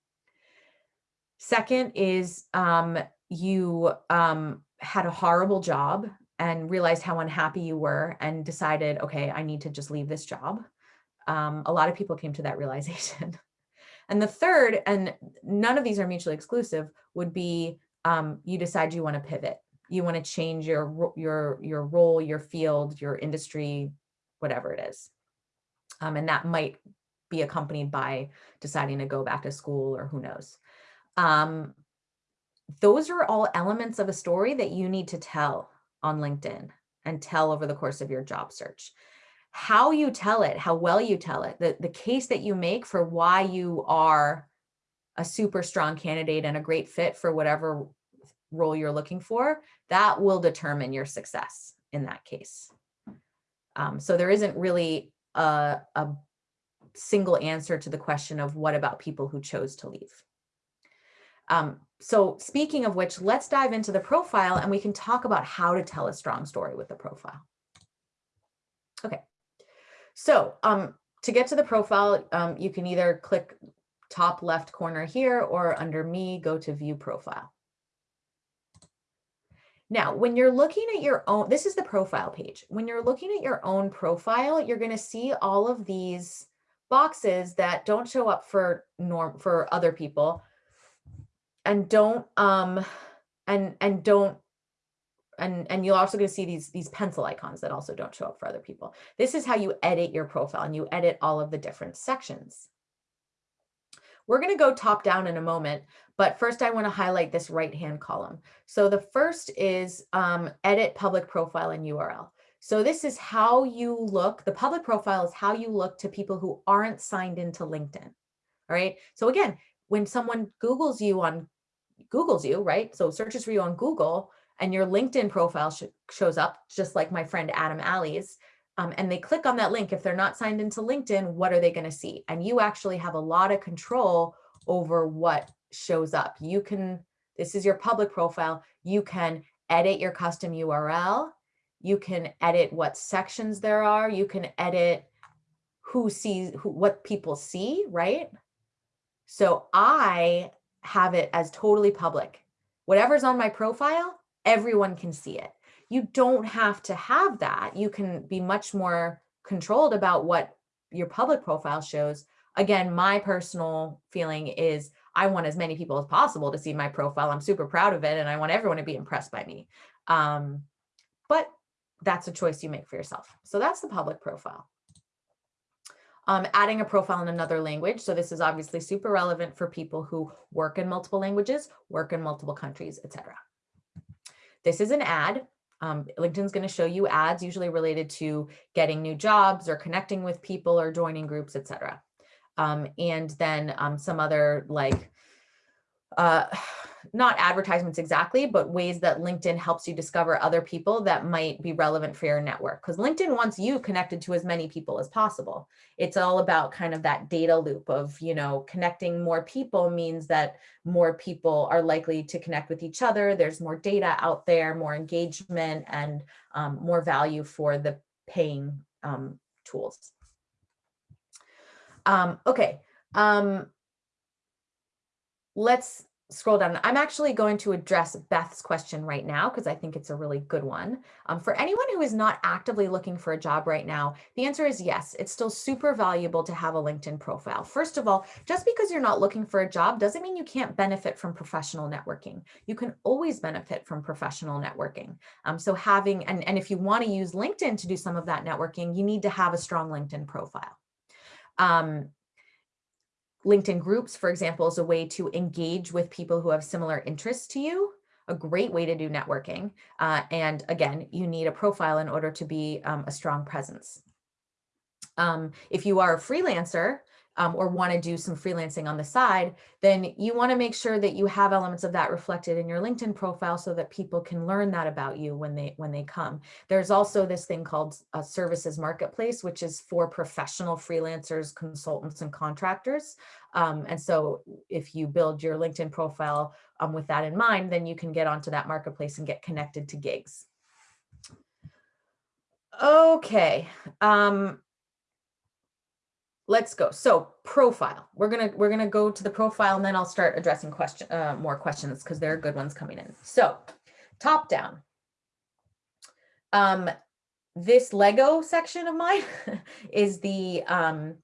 Second is um, you um, had a horrible job and realized how unhappy you were and decided, okay, I need to just leave this job. Um, a lot of people came to that (laughs) realization. and the third, and none of these are mutually exclusive, would be um, you decide you want to pivot. You want to change your, your, your role, your field, your industry, whatever it is. Um, and that might be accompanied by deciding to go back to school or who knows. Um, those are all elements of a story that you need to tell on LinkedIn and tell over the course of your job search. How you tell it, how well you tell it, the, the case that you make for why you are a super strong candidate and a great fit for whatever role you're looking for, that will determine your success in that case. Um, so there isn't really a, a single answer to the question of what about people who chose to leave. Um, so speaking of which, let's dive into the profile and we can talk about how to tell a strong story with the profile. Okay, so um, to get to the profile, um, you can either click top left corner here or under me, go to view profile. Now, when you're looking at your own, this is the profile page. When you're looking at your own profile, you're going to see all of these boxes that don't show up for norm for other people and don't um and and don't and and you're also going to see these these pencil icons that also don't show up for other people this is how you edit your profile and you edit all of the different sections we're going to go top down in a moment but first i want to highlight this right hand column. So the first is um, edit public profile and url so this is how you look the public profile is how you look to people who aren't signed into linkedin all right? So again when someone Googles you on Googles you, right? So searches for you on Google and your LinkedIn profile sh shows up, just like my friend Adam Alley's, um, and they click on that link. If they're not signed into LinkedIn, what are they going to see? And you actually have a lot of control over what shows up. You can, this is your public profile. You can edit your custom URL. You can edit what sections there are. You can edit who sees who, what people see, right? So I have it as totally public. Whatever's on my profile, everyone can see it. You don't have to have that. You can be much more controlled about what your public profile shows. Again, my personal feeling is I want as many people as possible to see my profile. I'm super proud of it and I want everyone to be impressed by me. Um, but that's a choice you make for yourself. So that's the public profile um, adding a profile in another language. So this is obviously super relevant for people who work in multiple languages, work in multiple countries, etc. This is an ad. Um, LinkedIn's going to show you ads usually related to getting new jobs or connecting with people or joining groups, etc. Um, and then um, some other like uh, not advertisements exactly, but ways that LinkedIn helps you discover other people that might be relevant for your network. Because LinkedIn wants you connected to as many people as possible. It's all about kind of that data loop of, you know, connecting more people means that more people are likely to connect with each other. There's more data out there, more engagement and um, more value for the paying um, tools. Um, okay. Um, let's scroll down. I'm actually going to address Beth's question right now because I think it's a really good one. Um, for anyone who is not actively looking for a job right now, the answer is yes, it's still super valuable to have a LinkedIn profile. First of all, just because you're not looking for a job doesn't mean you can't benefit from professional networking. You can always benefit from professional networking. Um, so having, and, and if you want to use LinkedIn to do some of that networking, you need to have a strong LinkedIn profile. Um, LinkedIn groups, for example, is a way to engage with people who have similar interests to you, a great way to do networking. Uh, and again, you need a profile in order to be um, a strong presence. Um, if you are a freelancer, um, or want to do some freelancing on the side, then you want to make sure that you have elements of that reflected in your LinkedIn profile so that people can learn that about you when they when they come. There's also this thing called a services marketplace, which is for professional freelancers, consultants, and contractors. Um, and so if you build your LinkedIn profile um, with that in mind, then you can get onto that marketplace and get connected to gigs. Okay. Um, let's go. So profile, we're gonna we're gonna go to the profile and then I'll start addressing question uh, more questions because there are good ones coming in. So top down. Um, this Lego section of mine (laughs) is the um,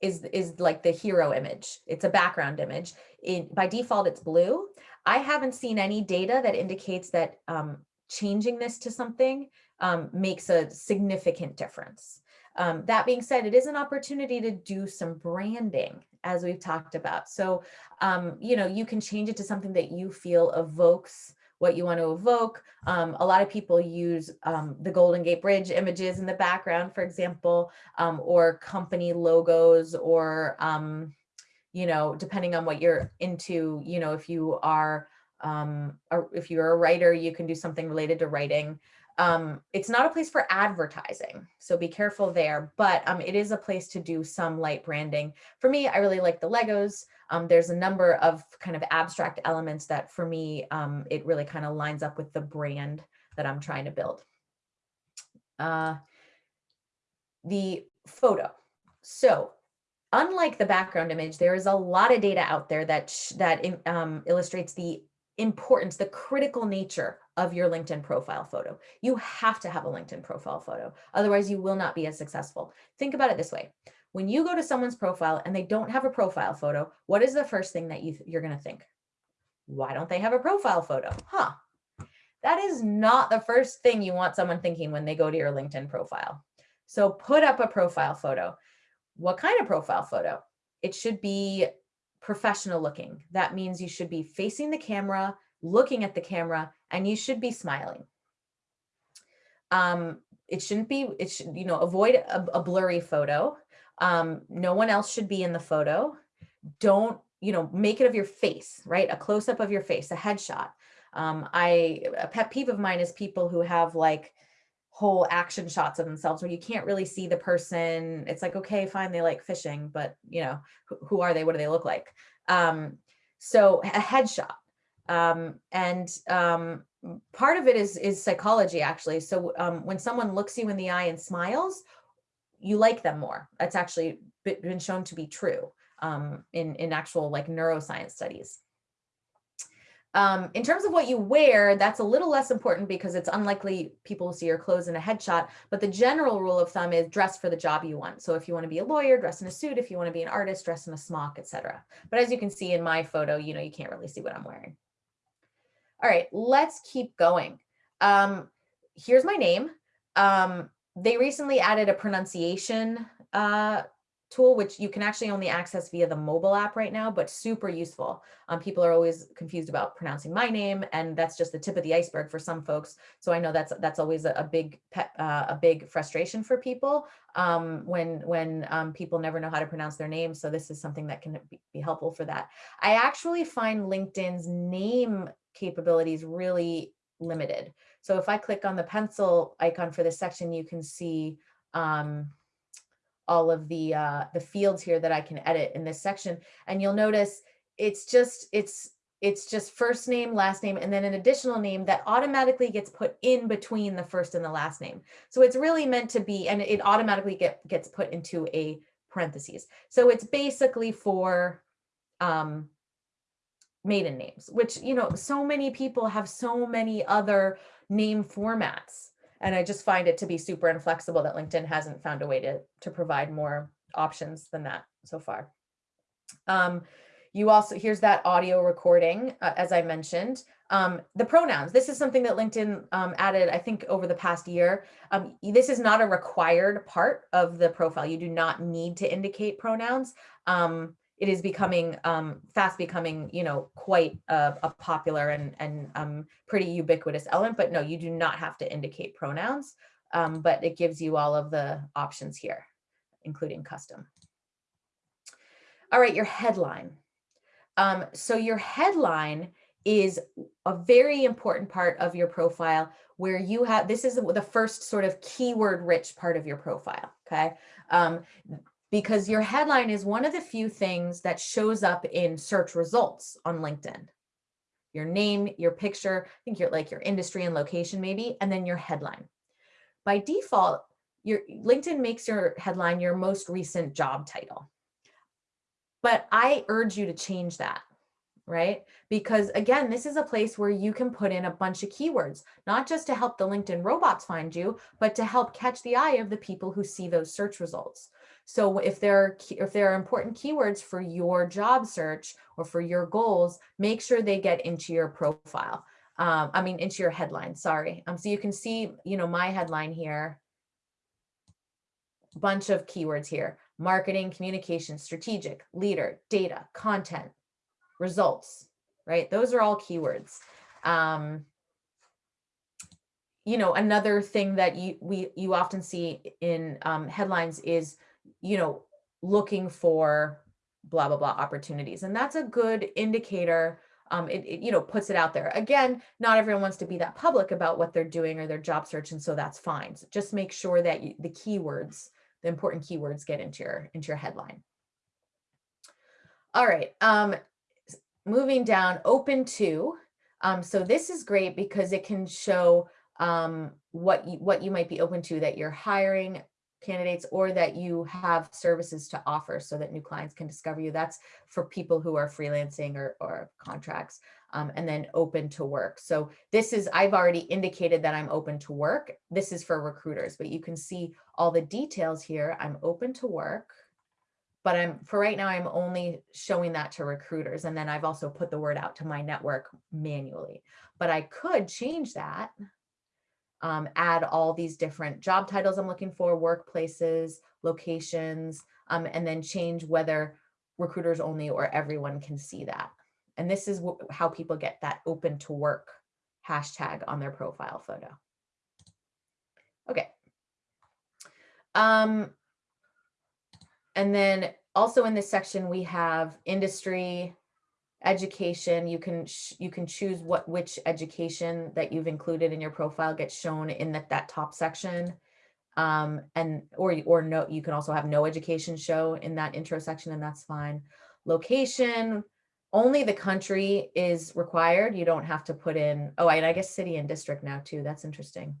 is is like the hero image. It's a background image. It, by default, it's blue. I haven't seen any data that indicates that um, changing this to something um, makes a significant difference. Um, that being said, it is an opportunity to do some branding as we've talked about. So, um, you know, you can change it to something that you feel evokes what you want to evoke. Um, a lot of people use um, the Golden Gate Bridge images in the background, for example, um, or company logos or, um, you know, depending on what you're into, you know, if you are, um, or if you're a writer, you can do something related to writing. Um, it's not a place for advertising, so be careful there, but um, it is a place to do some light branding. For me, I really like the Legos. Um, there's a number of kind of abstract elements that for me, um, it really kind of lines up with the brand that I'm trying to build. Uh, the photo. So unlike the background image, there is a lot of data out there that, that um, illustrates the importance, the critical nature of your LinkedIn profile photo. You have to have a LinkedIn profile photo. Otherwise, you will not be as successful. Think about it this way. When you go to someone's profile and they don't have a profile photo, what is the first thing that you you're going to think? Why don't they have a profile photo? Huh. That is not the first thing you want someone thinking when they go to your LinkedIn profile. So put up a profile photo. What kind of profile photo? It should be professional looking. That means you should be facing the camera, looking at the camera, and you should be smiling. Um, it shouldn't be, it should, you know, avoid a, a blurry photo. Um, no one else should be in the photo. Don't, you know, make it of your face, right? A close up of your face, a headshot. Um, I, a pet peeve of mine is people who have like whole action shots of themselves where you can't really see the person. It's like, okay, fine, they like fishing, but you know, who, who are they? What do they look like? Um, so a headshot. Um, and um, part of it is, is psychology actually. So um, when someone looks you in the eye and smiles, you like them more. That's actually been shown to be true um, in, in actual like neuroscience studies. Um, in terms of what you wear, that's a little less important because it's unlikely people will see your clothes in a headshot, but the general rule of thumb is dress for the job you want. So if you want to be a lawyer, dress in a suit. If you want to be an artist, dress in a smock, etc. But as you can see in my photo, you know, you can't really see what I'm wearing. All right, let's keep going. Um, here's my name. Um, they recently added a pronunciation uh, tool, which you can actually only access via the mobile app right now, but super useful. Um, people are always confused about pronouncing my name, and that's just the tip of the iceberg for some folks. So I know that's that's always a, a big uh, a big frustration for people um, when when um, people never know how to pronounce their name. So this is something that can be helpful for that. I actually find LinkedIn's name capabilities really limited. So if I click on the pencil icon for this section, you can see um, all of the uh, the fields here that I can edit in this section. And you'll notice it's just it's it's just first name, last name, and then an additional name that automatically gets put in between the first and the last name. So it's really meant to be, and it automatically get, gets put into a parentheses. So it's basically for um, maiden names, which, you know, so many people have so many other name formats. And I just find it to be super inflexible that LinkedIn hasn't found a way to, to provide more options than that so far. Um, you also, here's that audio recording, uh, as I mentioned. Um, the pronouns, this is something that LinkedIn um, added, I think, over the past year. Um, this is not a required part of the profile. You do not need to indicate pronouns. Um, it is becoming um, fast becoming, you know, quite a, a popular and, and um, pretty ubiquitous element, but no, you do not have to indicate pronouns, um, but it gives you all of the options here, including custom. All right, your headline. Um, so your headline is a very important part of your profile where you have, this is the first sort of keyword rich part of your profile, okay? Um, because your headline is one of the few things that shows up in search results on LinkedIn. Your name, your picture, I think you're like your industry and location maybe, and then your headline. By default, your LinkedIn makes your headline your most recent job title. But I urge you to change that right? Because again, this is a place where you can put in a bunch of keywords, not just to help the LinkedIn robots find you, but to help catch the eye of the people who see those search results. So if there are, if there are important keywords for your job search or for your goals, make sure they get into your profile. Um, I mean, into your headline, sorry. Um, so you can see, you know, my headline here, bunch of keywords here, marketing, communication, strategic, leader, data, content, results, right? Those are all keywords. Um, you know, another thing that you we you often see in um, headlines is, you know, looking for blah blah blah opportunities, and that's a good indicator. Um, it, it you know puts it out there. Again, not everyone wants to be that public about what they're doing or their job search, and so that's fine. So just make sure that you, the keywords, the important keywords, get into your into your headline. All right. Um, moving down, open to. Um, so this is great because it can show um, what you, what you might be open to that you're hiring candidates or that you have services to offer so that new clients can discover you. That's for people who are freelancing or, or contracts um, and then open to work. So this is, I've already indicated that I'm open to work. This is for recruiters, but you can see all the details here. I'm open to work but I'm for right now, I'm only showing that to recruiters. And then I've also put the word out to my network manually, but I could change that, um, add all these different job titles I'm looking for, workplaces, locations, um, and then change whether recruiters only or everyone can see that. And this is how people get that open to work hashtag on their profile photo. Okay. Um, and then also in this section, we have industry, education. You can you can choose what which education that you've included in your profile gets shown in that, that top section. Um, and or, or no, you can also have no education show in that intro section and that's fine. Location, only the country is required. You don't have to put in, oh, and I guess city and district now too. That's interesting.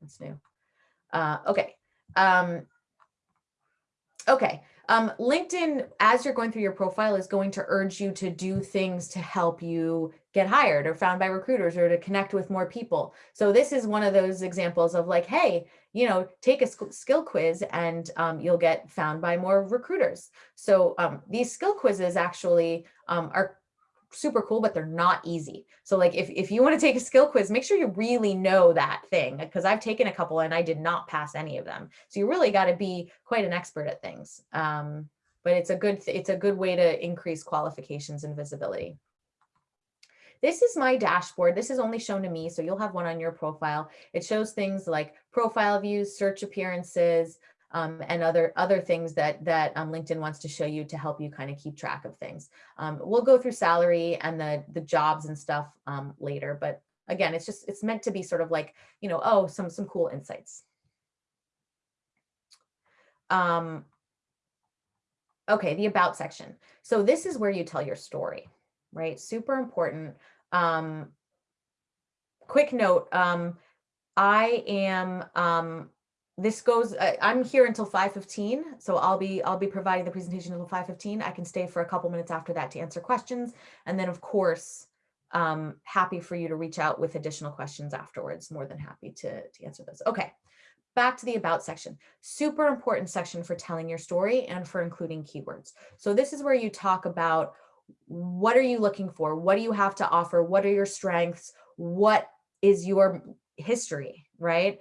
That's new. Uh, okay. Um, Okay, um, LinkedIn, as you're going through your profile, is going to urge you to do things to help you get hired or found by recruiters or to connect with more people. So this is one of those examples of like, hey, you know, take a skill quiz and um, you'll get found by more recruiters. So um, these skill quizzes actually um, are super cool, but they're not easy. So like if, if you want to take a skill quiz, make sure you really know that thing because I've taken a couple and I did not pass any of them. So you really got to be quite an expert at things. Um, but it's a good it's a good way to increase qualifications and visibility. This is my dashboard. This is only shown to me, so you'll have one on your profile. It shows things like profile views, search appearances, um, and other other things that that um, LinkedIn wants to show you to help you kind of keep track of things. Um, we'll go through salary and the the jobs and stuff um, later, but again, it's just it's meant to be sort of like you know oh some some cool insights. Um, okay, the about section. So this is where you tell your story, right? Super important. Um, quick note. I am this goes, uh, I'm here until 5.15, so I'll be I'll be providing the presentation until 5.15. I can stay for a couple minutes after that to answer questions. And then of course, um, happy for you to reach out with additional questions afterwards. More than happy to, to answer those. Okay, back to the about section. Super important section for telling your story and for including keywords. So this is where you talk about what are you looking for? What do you have to offer? What are your strengths? What is your history, right?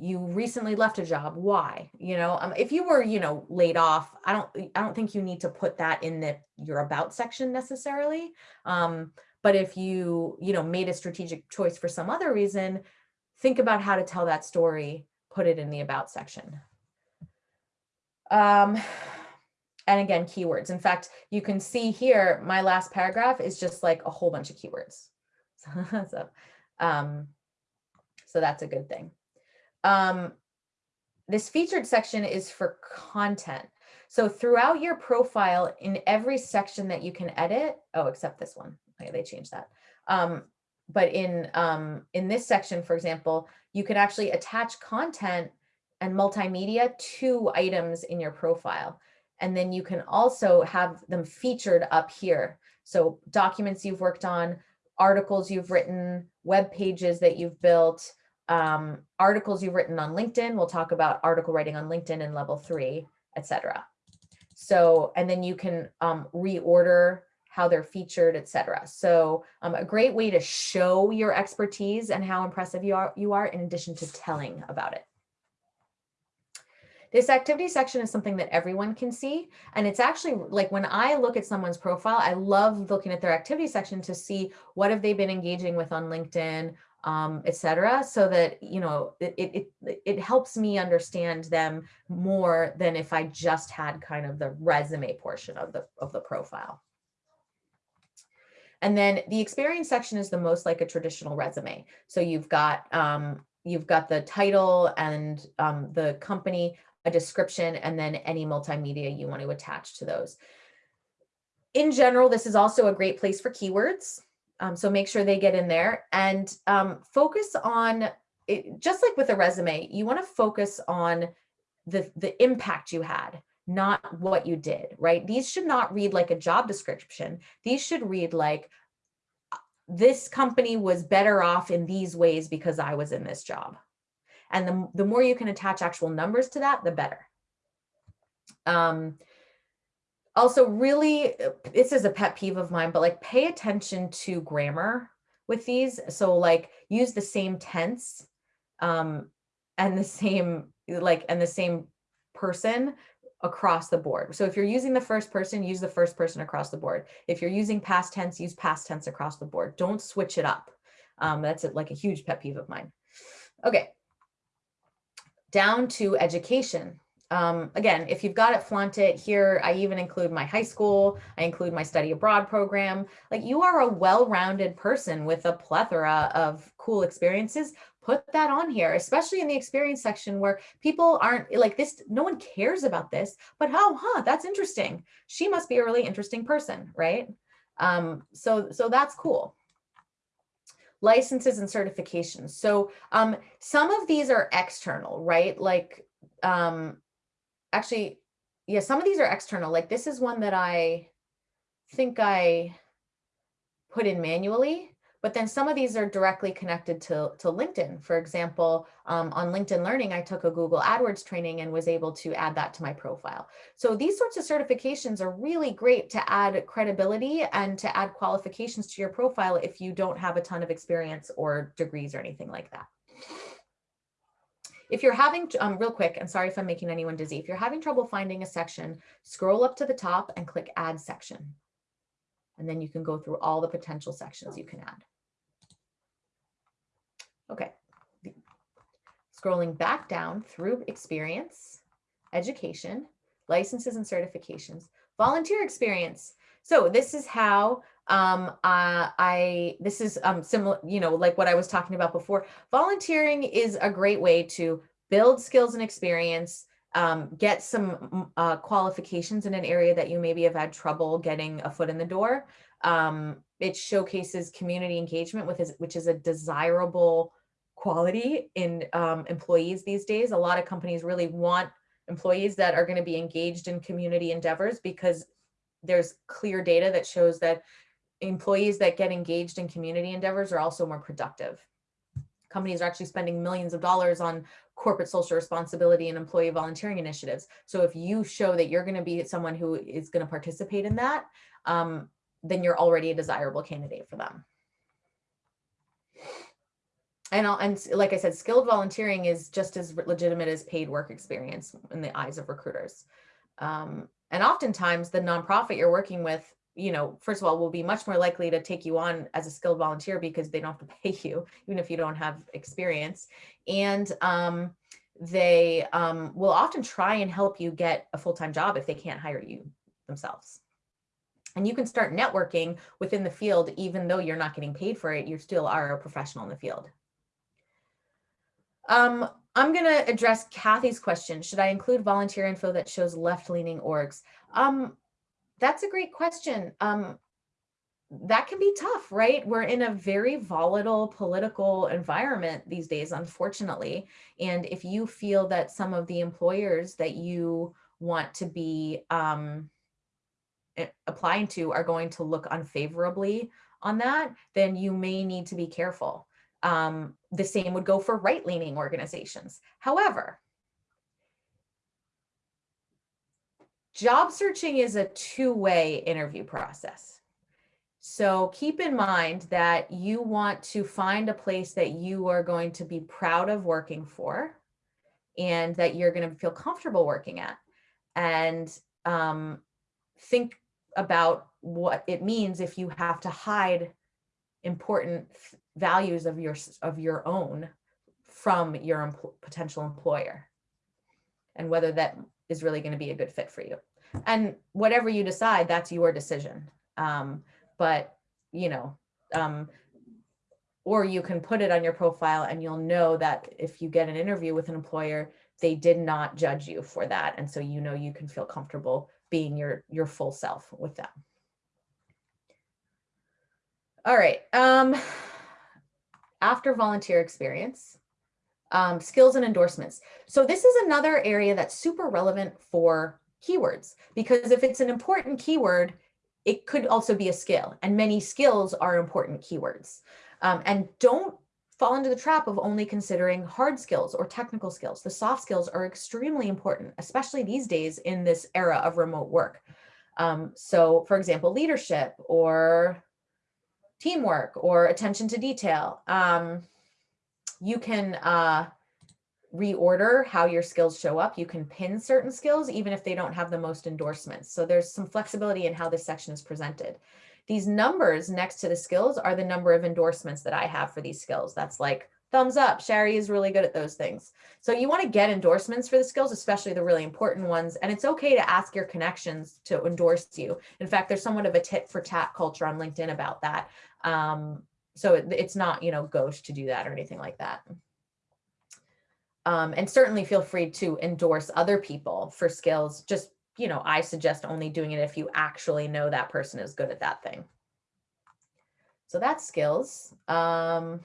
You recently left a job why you know um, if you were you know laid off i don't i don't think you need to put that in the your about section necessarily um, but if you you know made a strategic choice for some other reason think about how to tell that story put it in the about section um, and again, keywords. In fact, you can see here, my last paragraph is just like a whole bunch of keywords. (laughs) so, um, so that's a good thing. Um, this featured section is for content. So throughout your profile in every section that you can edit, oh, except this one, okay, they changed that. Um, but in, um, in this section, for example, you can actually attach content and multimedia to items in your profile. And then you can also have them featured up here. So documents you've worked on, articles you've written, web pages that you've built, um, articles you've written on LinkedIn. We'll talk about article writing on LinkedIn in level three, etc. So, and then you can um, reorder how they're featured, etc. So um, a great way to show your expertise and how impressive you are, you are in addition to telling about it. This activity section is something that everyone can see. And it's actually like when I look at someone's profile, I love looking at their activity section to see what have they been engaging with on LinkedIn, um, etc. So that, you know, it, it, it helps me understand them more than if I just had kind of the resume portion of the, of the profile. And then the experience section is the most like a traditional resume. So you've got um, you've got the title and um, the company, a description, and then any multimedia you want to attach to those. In general, this is also a great place for keywords. Um, so make sure they get in there and um, focus on, it, just like with a resume, you want to focus on the, the impact you had, not what you did, right? These should not read like a job description. These should read like, this company was better off in these ways because I was in this job. And the, the more you can attach actual numbers to that, the better. Um, also really, this is a pet peeve of mine, but like pay attention to grammar with these. So like use the same tense um, and the same like and the same person across the board. So if you're using the first person, use the first person across the board. If you're using past tense, use past tense across the board. Don't switch it up. Um, that's a, like a huge pet peeve of mine. Okay, down to education. Um, again, if you've got it, flaunt it. Here, I even include my high school. I include my study abroad program. Like you are a well-rounded person with a plethora of cool experiences. Put that on here, especially in the experience section where people aren't like this. No one cares about this, but oh, huh, that's interesting. She must be a really interesting person, right? Um, so, so that's cool licenses and certifications. So um, some of these are external, right? Like um, actually, yeah, some of these are external. Like this is one that I think I put in manually, but then some of these are directly connected to, to LinkedIn. For example, um, on LinkedIn Learning, I took a Google AdWords training and was able to add that to my profile. So these sorts of certifications are really great to add credibility and to add qualifications to your profile if you don't have a ton of experience or degrees or anything like that. If you're having, um, real quick, and sorry if I'm making anyone dizzy, if you're having trouble finding a section, scroll up to the top and click add section. And then you can go through all the potential sections you can add. Okay. Scrolling back down through experience, education, licenses and certifications, volunteer experience. So this is how um, uh, I, this is um, similar, you know, like what I was talking about before. Volunteering is a great way to build skills and experience, um, get some uh, qualifications in an area that you maybe have had trouble getting a foot in the door. Um, it showcases community engagement, with his, which is a desirable quality in um, employees these days. A lot of companies really want employees that are going to be engaged in community endeavors because there's clear data that shows that employees that get engaged in community endeavors are also more productive. Companies are actually spending millions of dollars on corporate social responsibility and employee volunteering initiatives. So if you show that you're going to be someone who is going to participate in that, um, then you're already a desirable candidate for them. And, and like I said, skilled volunteering is just as legitimate as paid work experience in the eyes of recruiters. Um, and oftentimes the nonprofit you're working with you know, first of all, will be much more likely to take you on as a skilled volunteer because they don't have to (laughs) pay you, even if you don't have experience. And um, they um, will often try and help you get a full-time job if they can't hire you themselves. And you can start networking within the field, even though you're not getting paid for it, you still are a professional in the field. Um, I'm going to address Kathy's question. Should I include volunteer info that shows left-leaning orgs? Um, that's a great question. Um, that can be tough, right? We're in a very volatile political environment these days, unfortunately. And if you feel that some of the employers that you want to be um, applying to are going to look unfavorably on that, then you may need to be careful. Um, the same would go for right-leaning organizations. However, job searching is a two-way interview process. So keep in mind that you want to find a place that you are going to be proud of working for and that you're going to feel comfortable working at. And um, think about what it means if you have to hide important values of your of your own from your potential employer and whether that is really going to be a good fit for you and whatever you decide that's your decision um, but you know, um, or you can put it on your profile and you'll know that if you get an interview with an employer, they did not judge you for that. And so you know you can feel comfortable being your, your full self with them. All right. Um, after volunteer experience, um, skills and endorsements. So this is another area that's super relevant for keywords because if it's an important keyword, it could also be a skill and many skills are important keywords. Um, and don't fall into the trap of only considering hard skills or technical skills. The soft skills are extremely important, especially these days in this era of remote work. Um, so for example, leadership or teamwork or attention to detail. Um, you can uh, reorder how your skills show up. You can pin certain skills even if they don't have the most endorsements. So there's some flexibility in how this section is presented. These numbers next to the skills are the number of endorsements that I have for these skills. That's like thumbs up, Sherry is really good at those things. So you want to get endorsements for the skills, especially the really important ones. And it's okay to ask your connections to endorse you. In fact, there's somewhat of a tit for tat culture on LinkedIn about that. Um, so it, it's not, you know, gauche to do that or anything like that. Um, and certainly feel free to endorse other people for skills. Just, you know, I suggest only doing it if you actually know that person is good at that thing. So that's skills. Um,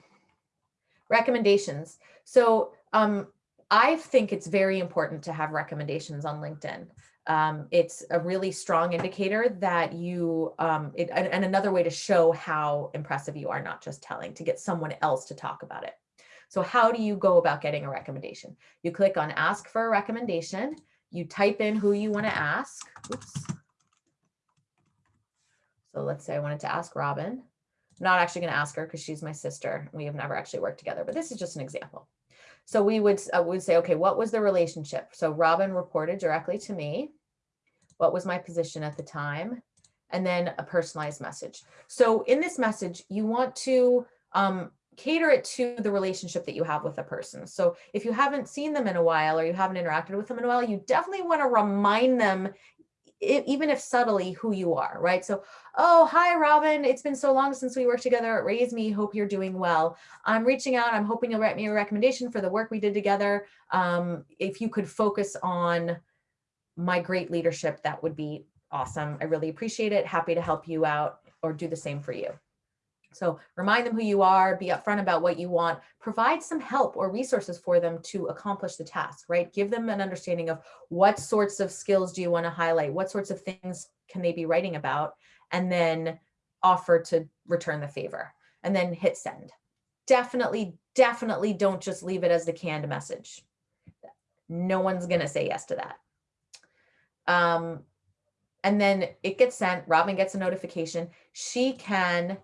recommendations. So um, I think it's very important to have recommendations on LinkedIn. Um, it's a really strong indicator that you, um, it, and, and another way to show how impressive you are, not just telling, to get someone else to talk about it. So how do you go about getting a recommendation? You click on ask for a recommendation. You type in who you want to ask. Oops. So let's say I wanted to ask Robin. I'm not actually going to ask her because she's my sister. We have never actually worked together, but this is just an example. So we would, uh, would say, okay, what was the relationship? So Robin reported directly to me. What was my position at the time? And then a personalized message. So in this message, you want to um, cater it to the relationship that you have with a person. So if you haven't seen them in a while or you haven't interacted with them in a while, you definitely want to remind them even if subtly who you are, right? So, oh, hi, Robin. It's been so long since we worked together at Raise Me. Hope you're doing well. I'm reaching out. I'm hoping you'll write me a recommendation for the work we did together. Um, if you could focus on my great leadership, that would be awesome. I really appreciate it. Happy to help you out or do the same for you. So remind them who you are, be upfront about what you want, provide some help or resources for them to accomplish the task, right? Give them an understanding of what sorts of skills do you want to highlight? What sorts of things can they be writing about? And then offer to return the favor and then hit send. Definitely, definitely don't just leave it as the canned message. No one's going to say yes to that. Um, and then it gets sent, Robin gets a notification. She can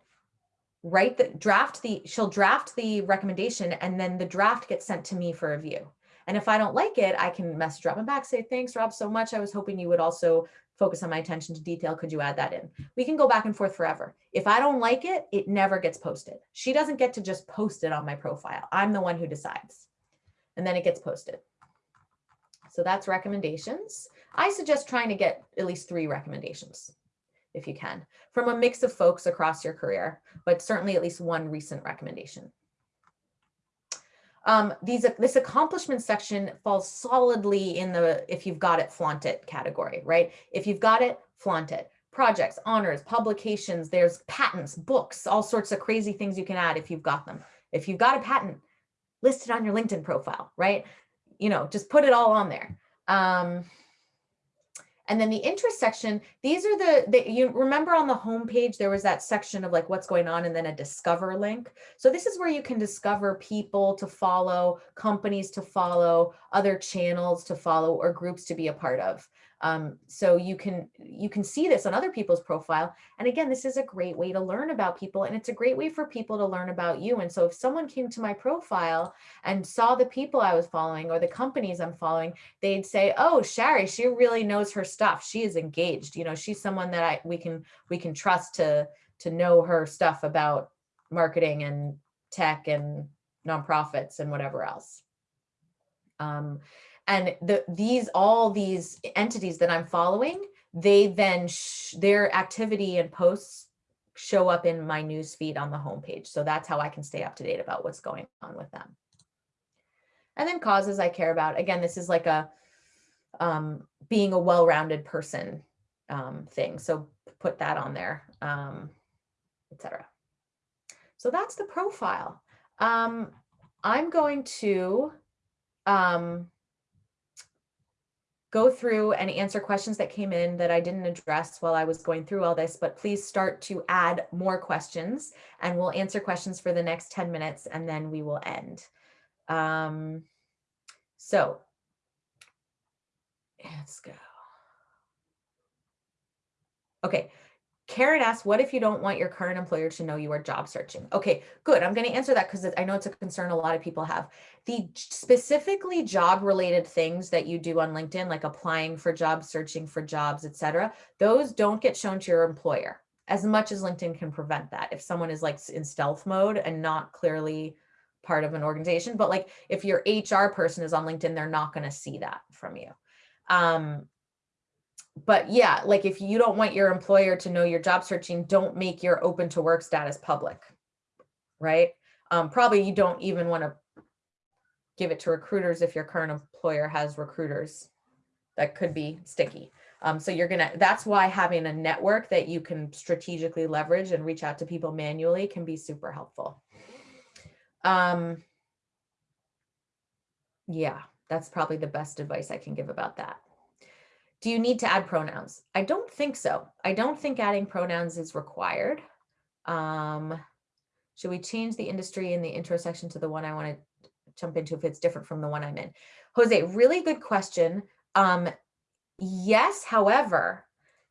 write the draft the she'll draft the recommendation and then the draft gets sent to me for review. And if i don't like it i can message robin back say thanks rob so much. I was hoping you would also focus on my attention to detail. Could you add that in? We can go back and forth forever. If i don't like it it never gets posted. She doesn't get to just post it on my profile. I'm the one who decides. And then it gets posted. So that's recommendations. I suggest trying to get at least three recommendations if you can from a mix of folks across your career, but certainly at least one recent recommendation. Um, these this accomplishment section falls solidly in the if you've got it flaunt it category, right? If you've got it, flaunt it. Projects, honors, publications, there's patents, books, all sorts of crazy things you can add if you've got them. If you've got a patent, list it on your LinkedIn profile, right? You know, just put it all on there. Um, and then the interest section, these are the, the, you remember on the home page, there was that section of like what's going on and then a discover link. So this is where you can discover people to follow, companies to follow, other channels to follow or groups to be a part of. Um, so you can you can see this on other people's profile. And again, this is a great way to learn about people and it's a great way for people to learn about you. And so if someone came to my profile and saw the people I was following or the companies I'm following, they'd say, oh, Shari, she really knows her stuff. She is engaged. You know, she's someone that I we can we can trust to to know her stuff about marketing and tech and nonprofits and whatever else. Um, and the, these, all these entities that I'm following, they then, their activity and posts show up in my news feed on the homepage. So that's how I can stay up to date about what's going on with them. And then causes I care about. Again, this is like a um, being a well-rounded person um, thing. So put that on there, um, etc. So that's the profile. Um, I'm going to um, go through and answer questions that came in that I didn't address while I was going through all this, but please start to add more questions and we'll answer questions for the next 10 minutes and then we will end. Um, so let's go. Okay, Karen asks, what if you don't want your current employer to know you are job searching? Okay, good. I'm going to answer that because I know it's a concern a lot of people have. The specifically job related things that you do on LinkedIn, like applying for jobs, searching for jobs, etc., those don't get shown to your employer as much as LinkedIn can prevent that. If someone is like in stealth mode and not clearly part of an organization, but like if your HR person is on LinkedIn, they're not going to see that from you. Um, but yeah, like if you don't want your employer to know your job searching, don't make your open to work status public, right? Um, probably you don't even want to give it to recruiters if your current employer has recruiters that could be sticky. Um, so you're gonna, that's why having a network that you can strategically leverage and reach out to people manually can be super helpful. Um, yeah, that's probably the best advice I can give about that. Do you need to add pronouns? I don't think so. I don't think adding pronouns is required. Um, should we change the industry in the intro section to the one I want to jump into if it's different from the one I'm in? Jose, really good question. Um, yes, however,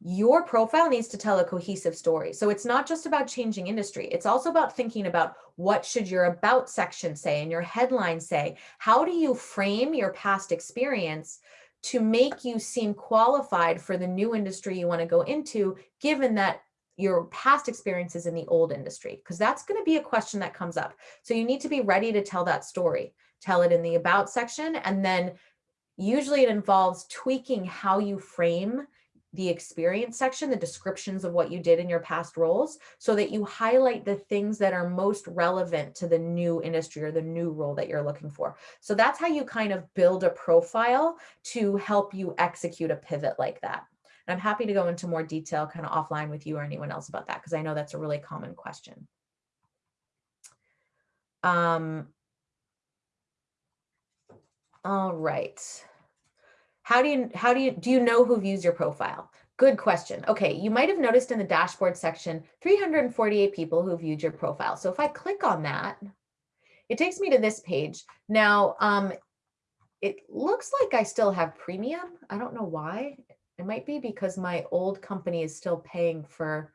your profile needs to tell a cohesive story. So it's not just about changing industry. It's also about thinking about what should your about section say and your headline say? How do you frame your past experience to make you seem qualified for the new industry you want to go into, given that your past experiences in the old industry, because that's going to be a question that comes up. So you need to be ready to tell that story, tell it in the about section, and then usually it involves tweaking how you frame the experience section, the descriptions of what you did in your past roles, so that you highlight the things that are most relevant to the new industry or the new role that you're looking for. So that's how you kind of build a profile to help you execute a pivot like that. And I'm happy to go into more detail kind of offline with you or anyone else about that, because I know that's a really common question. Um, all right. How do you, how do you, do you know who views your profile? Good question. Okay, you might have noticed in the dashboard section, 348 people who viewed your profile. So if I click on that, it takes me to this page. Now, um, it looks like I still have premium. I don't know why. It might be because my old company is still paying for,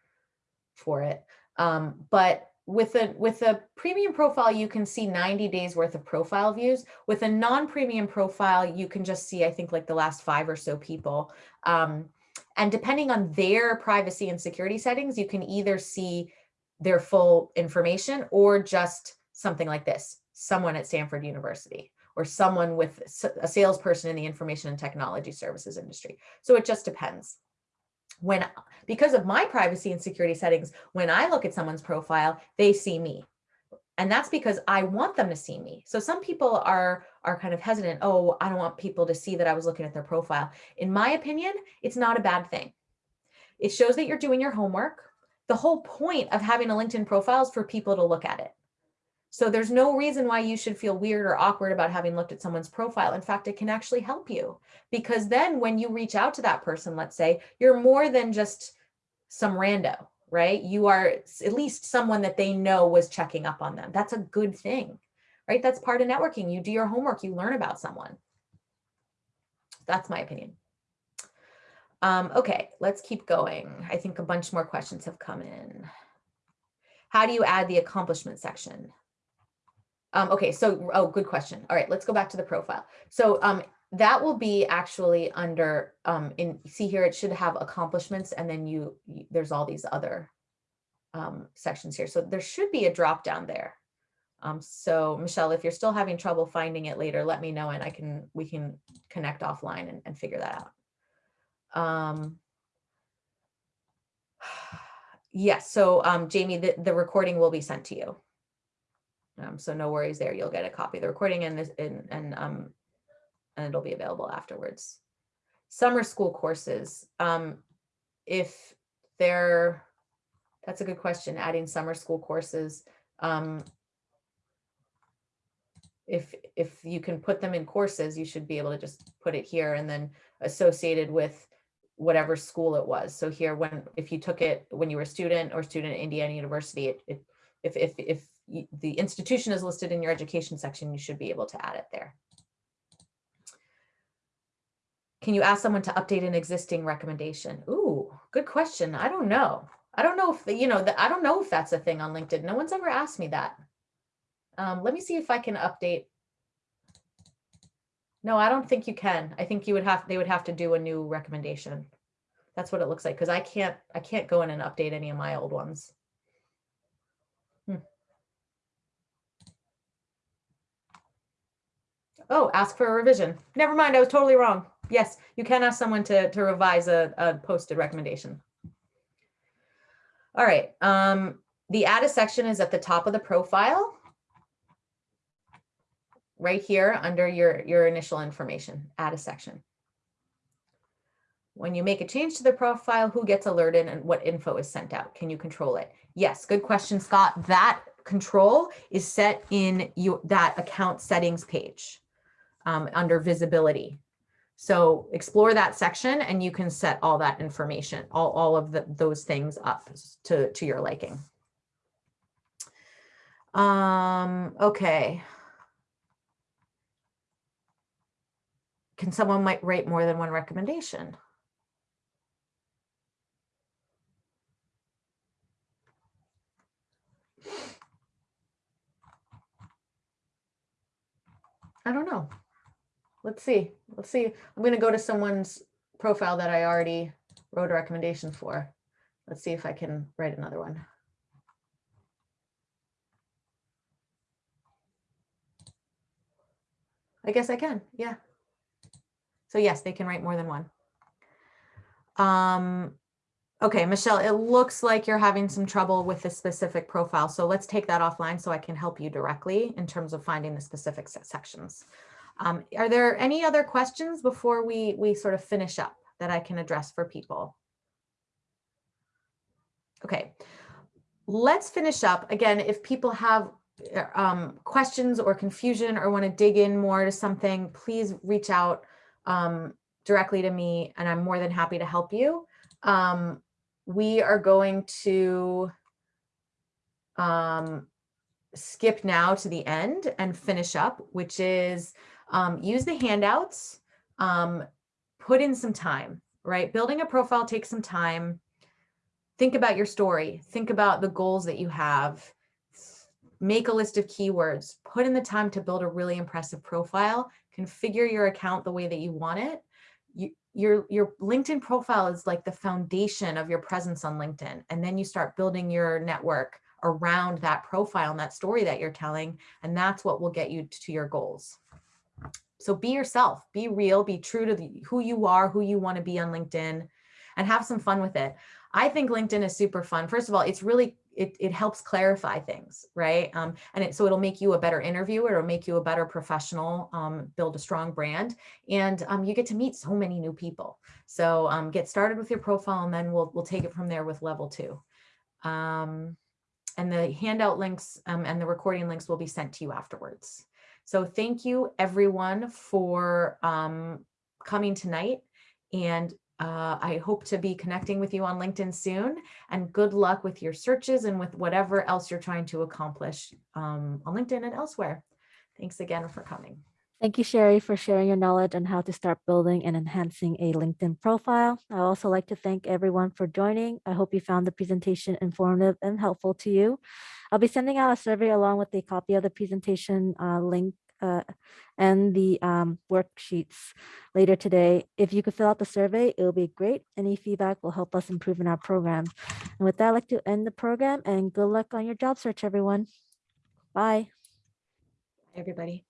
for it. Um, but with a with a premium profile, you can see 90 days worth of profile views. With a non-premium profile, you can just see, I think, like the last five or so people. Um, and depending on their privacy and security settings, you can either see their full information or just something like this, someone at Stanford University or someone with a salesperson in the information and technology services industry. So it just depends. When, because of my privacy and security settings, when I look at someone's profile, they see me. And that's because I want them to see me. So some people are are kind of hesitant. Oh, I don't want people to see that I was looking at their profile. In my opinion, it's not a bad thing. It shows that you're doing your homework. The whole point of having a LinkedIn profile is for people to look at it. So there's no reason why you should feel weird or awkward about having looked at someone's profile. In fact, it can actually help you because then when you reach out to that person, let's say, you're more than just some rando, right? You are at least someone that they know was checking up on them. That's a good thing, right? That's part of networking. You do your homework, you learn about someone. That's my opinion. Um, okay, let's keep going. I think a bunch more questions have come in. How do you add the accomplishment section? Um, okay, so, oh, good question. All right, let's go back to the profile. So um, that will be actually under, um, in, see here, it should have accomplishments and then you, you there's all these other um, sections here. So there should be a drop down there. Um, so Michelle, if you're still having trouble finding it later, let me know and I can, we can connect offline and, and figure that out. Um, (sighs) yes, so um, Jamie, the, the recording will be sent to you. Um, so no worries there. You'll get a copy of the recording and this and and um and it'll be available afterwards. Summer school courses. Um, if they're that's a good question. Adding summer school courses. Um, if if you can put them in courses, you should be able to just put it here and then associated with whatever school it was. So here, when if you took it when you were a student or student at Indiana University, it, it if if if the institution is listed in your education section, you should be able to add it there. Can you ask someone to update an existing recommendation? Ooh, good question. I don't know. I don't know if, you know, I don't know if that's a thing on LinkedIn. No one's ever asked me that. Um, let me see if I can update. No, I don't think you can. I think you would have, they would have to do a new recommendation. That's what it looks like. Cause I can't, I can't go in and update any of my old ones. Oh, ask for a revision. Never mind, I was totally wrong. Yes, you can ask someone to, to revise a, a posted recommendation. All right, um, the add a section is at the top of the profile. Right here under your, your initial information, add a section. When you make a change to the profile, who gets alerted and what info is sent out? Can you control it? Yes, good question, Scott. That control is set in you, that account settings page um, under visibility. So explore that section and you can set all that information, all, all of the, those things up to, to your liking. Um, okay. Can someone might write more than one recommendation? I don't know let's see, let's see. I'm gonna go to someone's profile that I already wrote a recommendation for. Let's see if I can write another one. I guess I can, yeah. So yes, they can write more than one. Um, okay, Michelle, it looks like you're having some trouble with the specific profile. So let's take that offline so I can help you directly in terms of finding the specific sections. Um, are there any other questions before we, we sort of finish up that I can address for people? Okay, let's finish up. Again, if people have uh, um, questions or confusion or want to dig in more to something, please reach out um, directly to me and I'm more than happy to help you. Um, we are going to um, skip now to the end and finish up, which is um, use the handouts, um, put in some time, right? Building a profile takes some time. Think about your story. Think about the goals that you have. Make a list of keywords. Put in the time to build a really impressive profile. Configure your account the way that you want it. You, your, your LinkedIn profile is like the foundation of your presence on LinkedIn. And then you start building your network around that profile and that story that you're telling. And that's what will get you to your goals. So be yourself, be real, be true to the, who you are, who you want to be on LinkedIn and have some fun with it. I think LinkedIn is super fun. First of all, it's really, it, it helps clarify things, right? Um, and it, so it'll make you a better interviewer, it'll make you a better professional, um, build a strong brand, and um, you get to meet so many new people. So um, get started with your profile and then we'll, we'll take it from there with level two. Um, and the handout links um, and the recording links will be sent to you afterwards. So thank you everyone for um, coming tonight. And uh, I hope to be connecting with you on LinkedIn soon and good luck with your searches and with whatever else you're trying to accomplish um, on LinkedIn and elsewhere. Thanks again for coming. Thank you, Sherry, for sharing your knowledge on how to start building and enhancing a LinkedIn profile. I also like to thank everyone for joining. I hope you found the presentation informative and helpful to you. I'll be sending out a survey along with a copy of the presentation uh, link uh, and the um, worksheets later today. If you could fill out the survey, it will be great. Any feedback will help us improve in our program. And with that, I'd like to end the program and good luck on your job search, everyone. Bye. Everybody.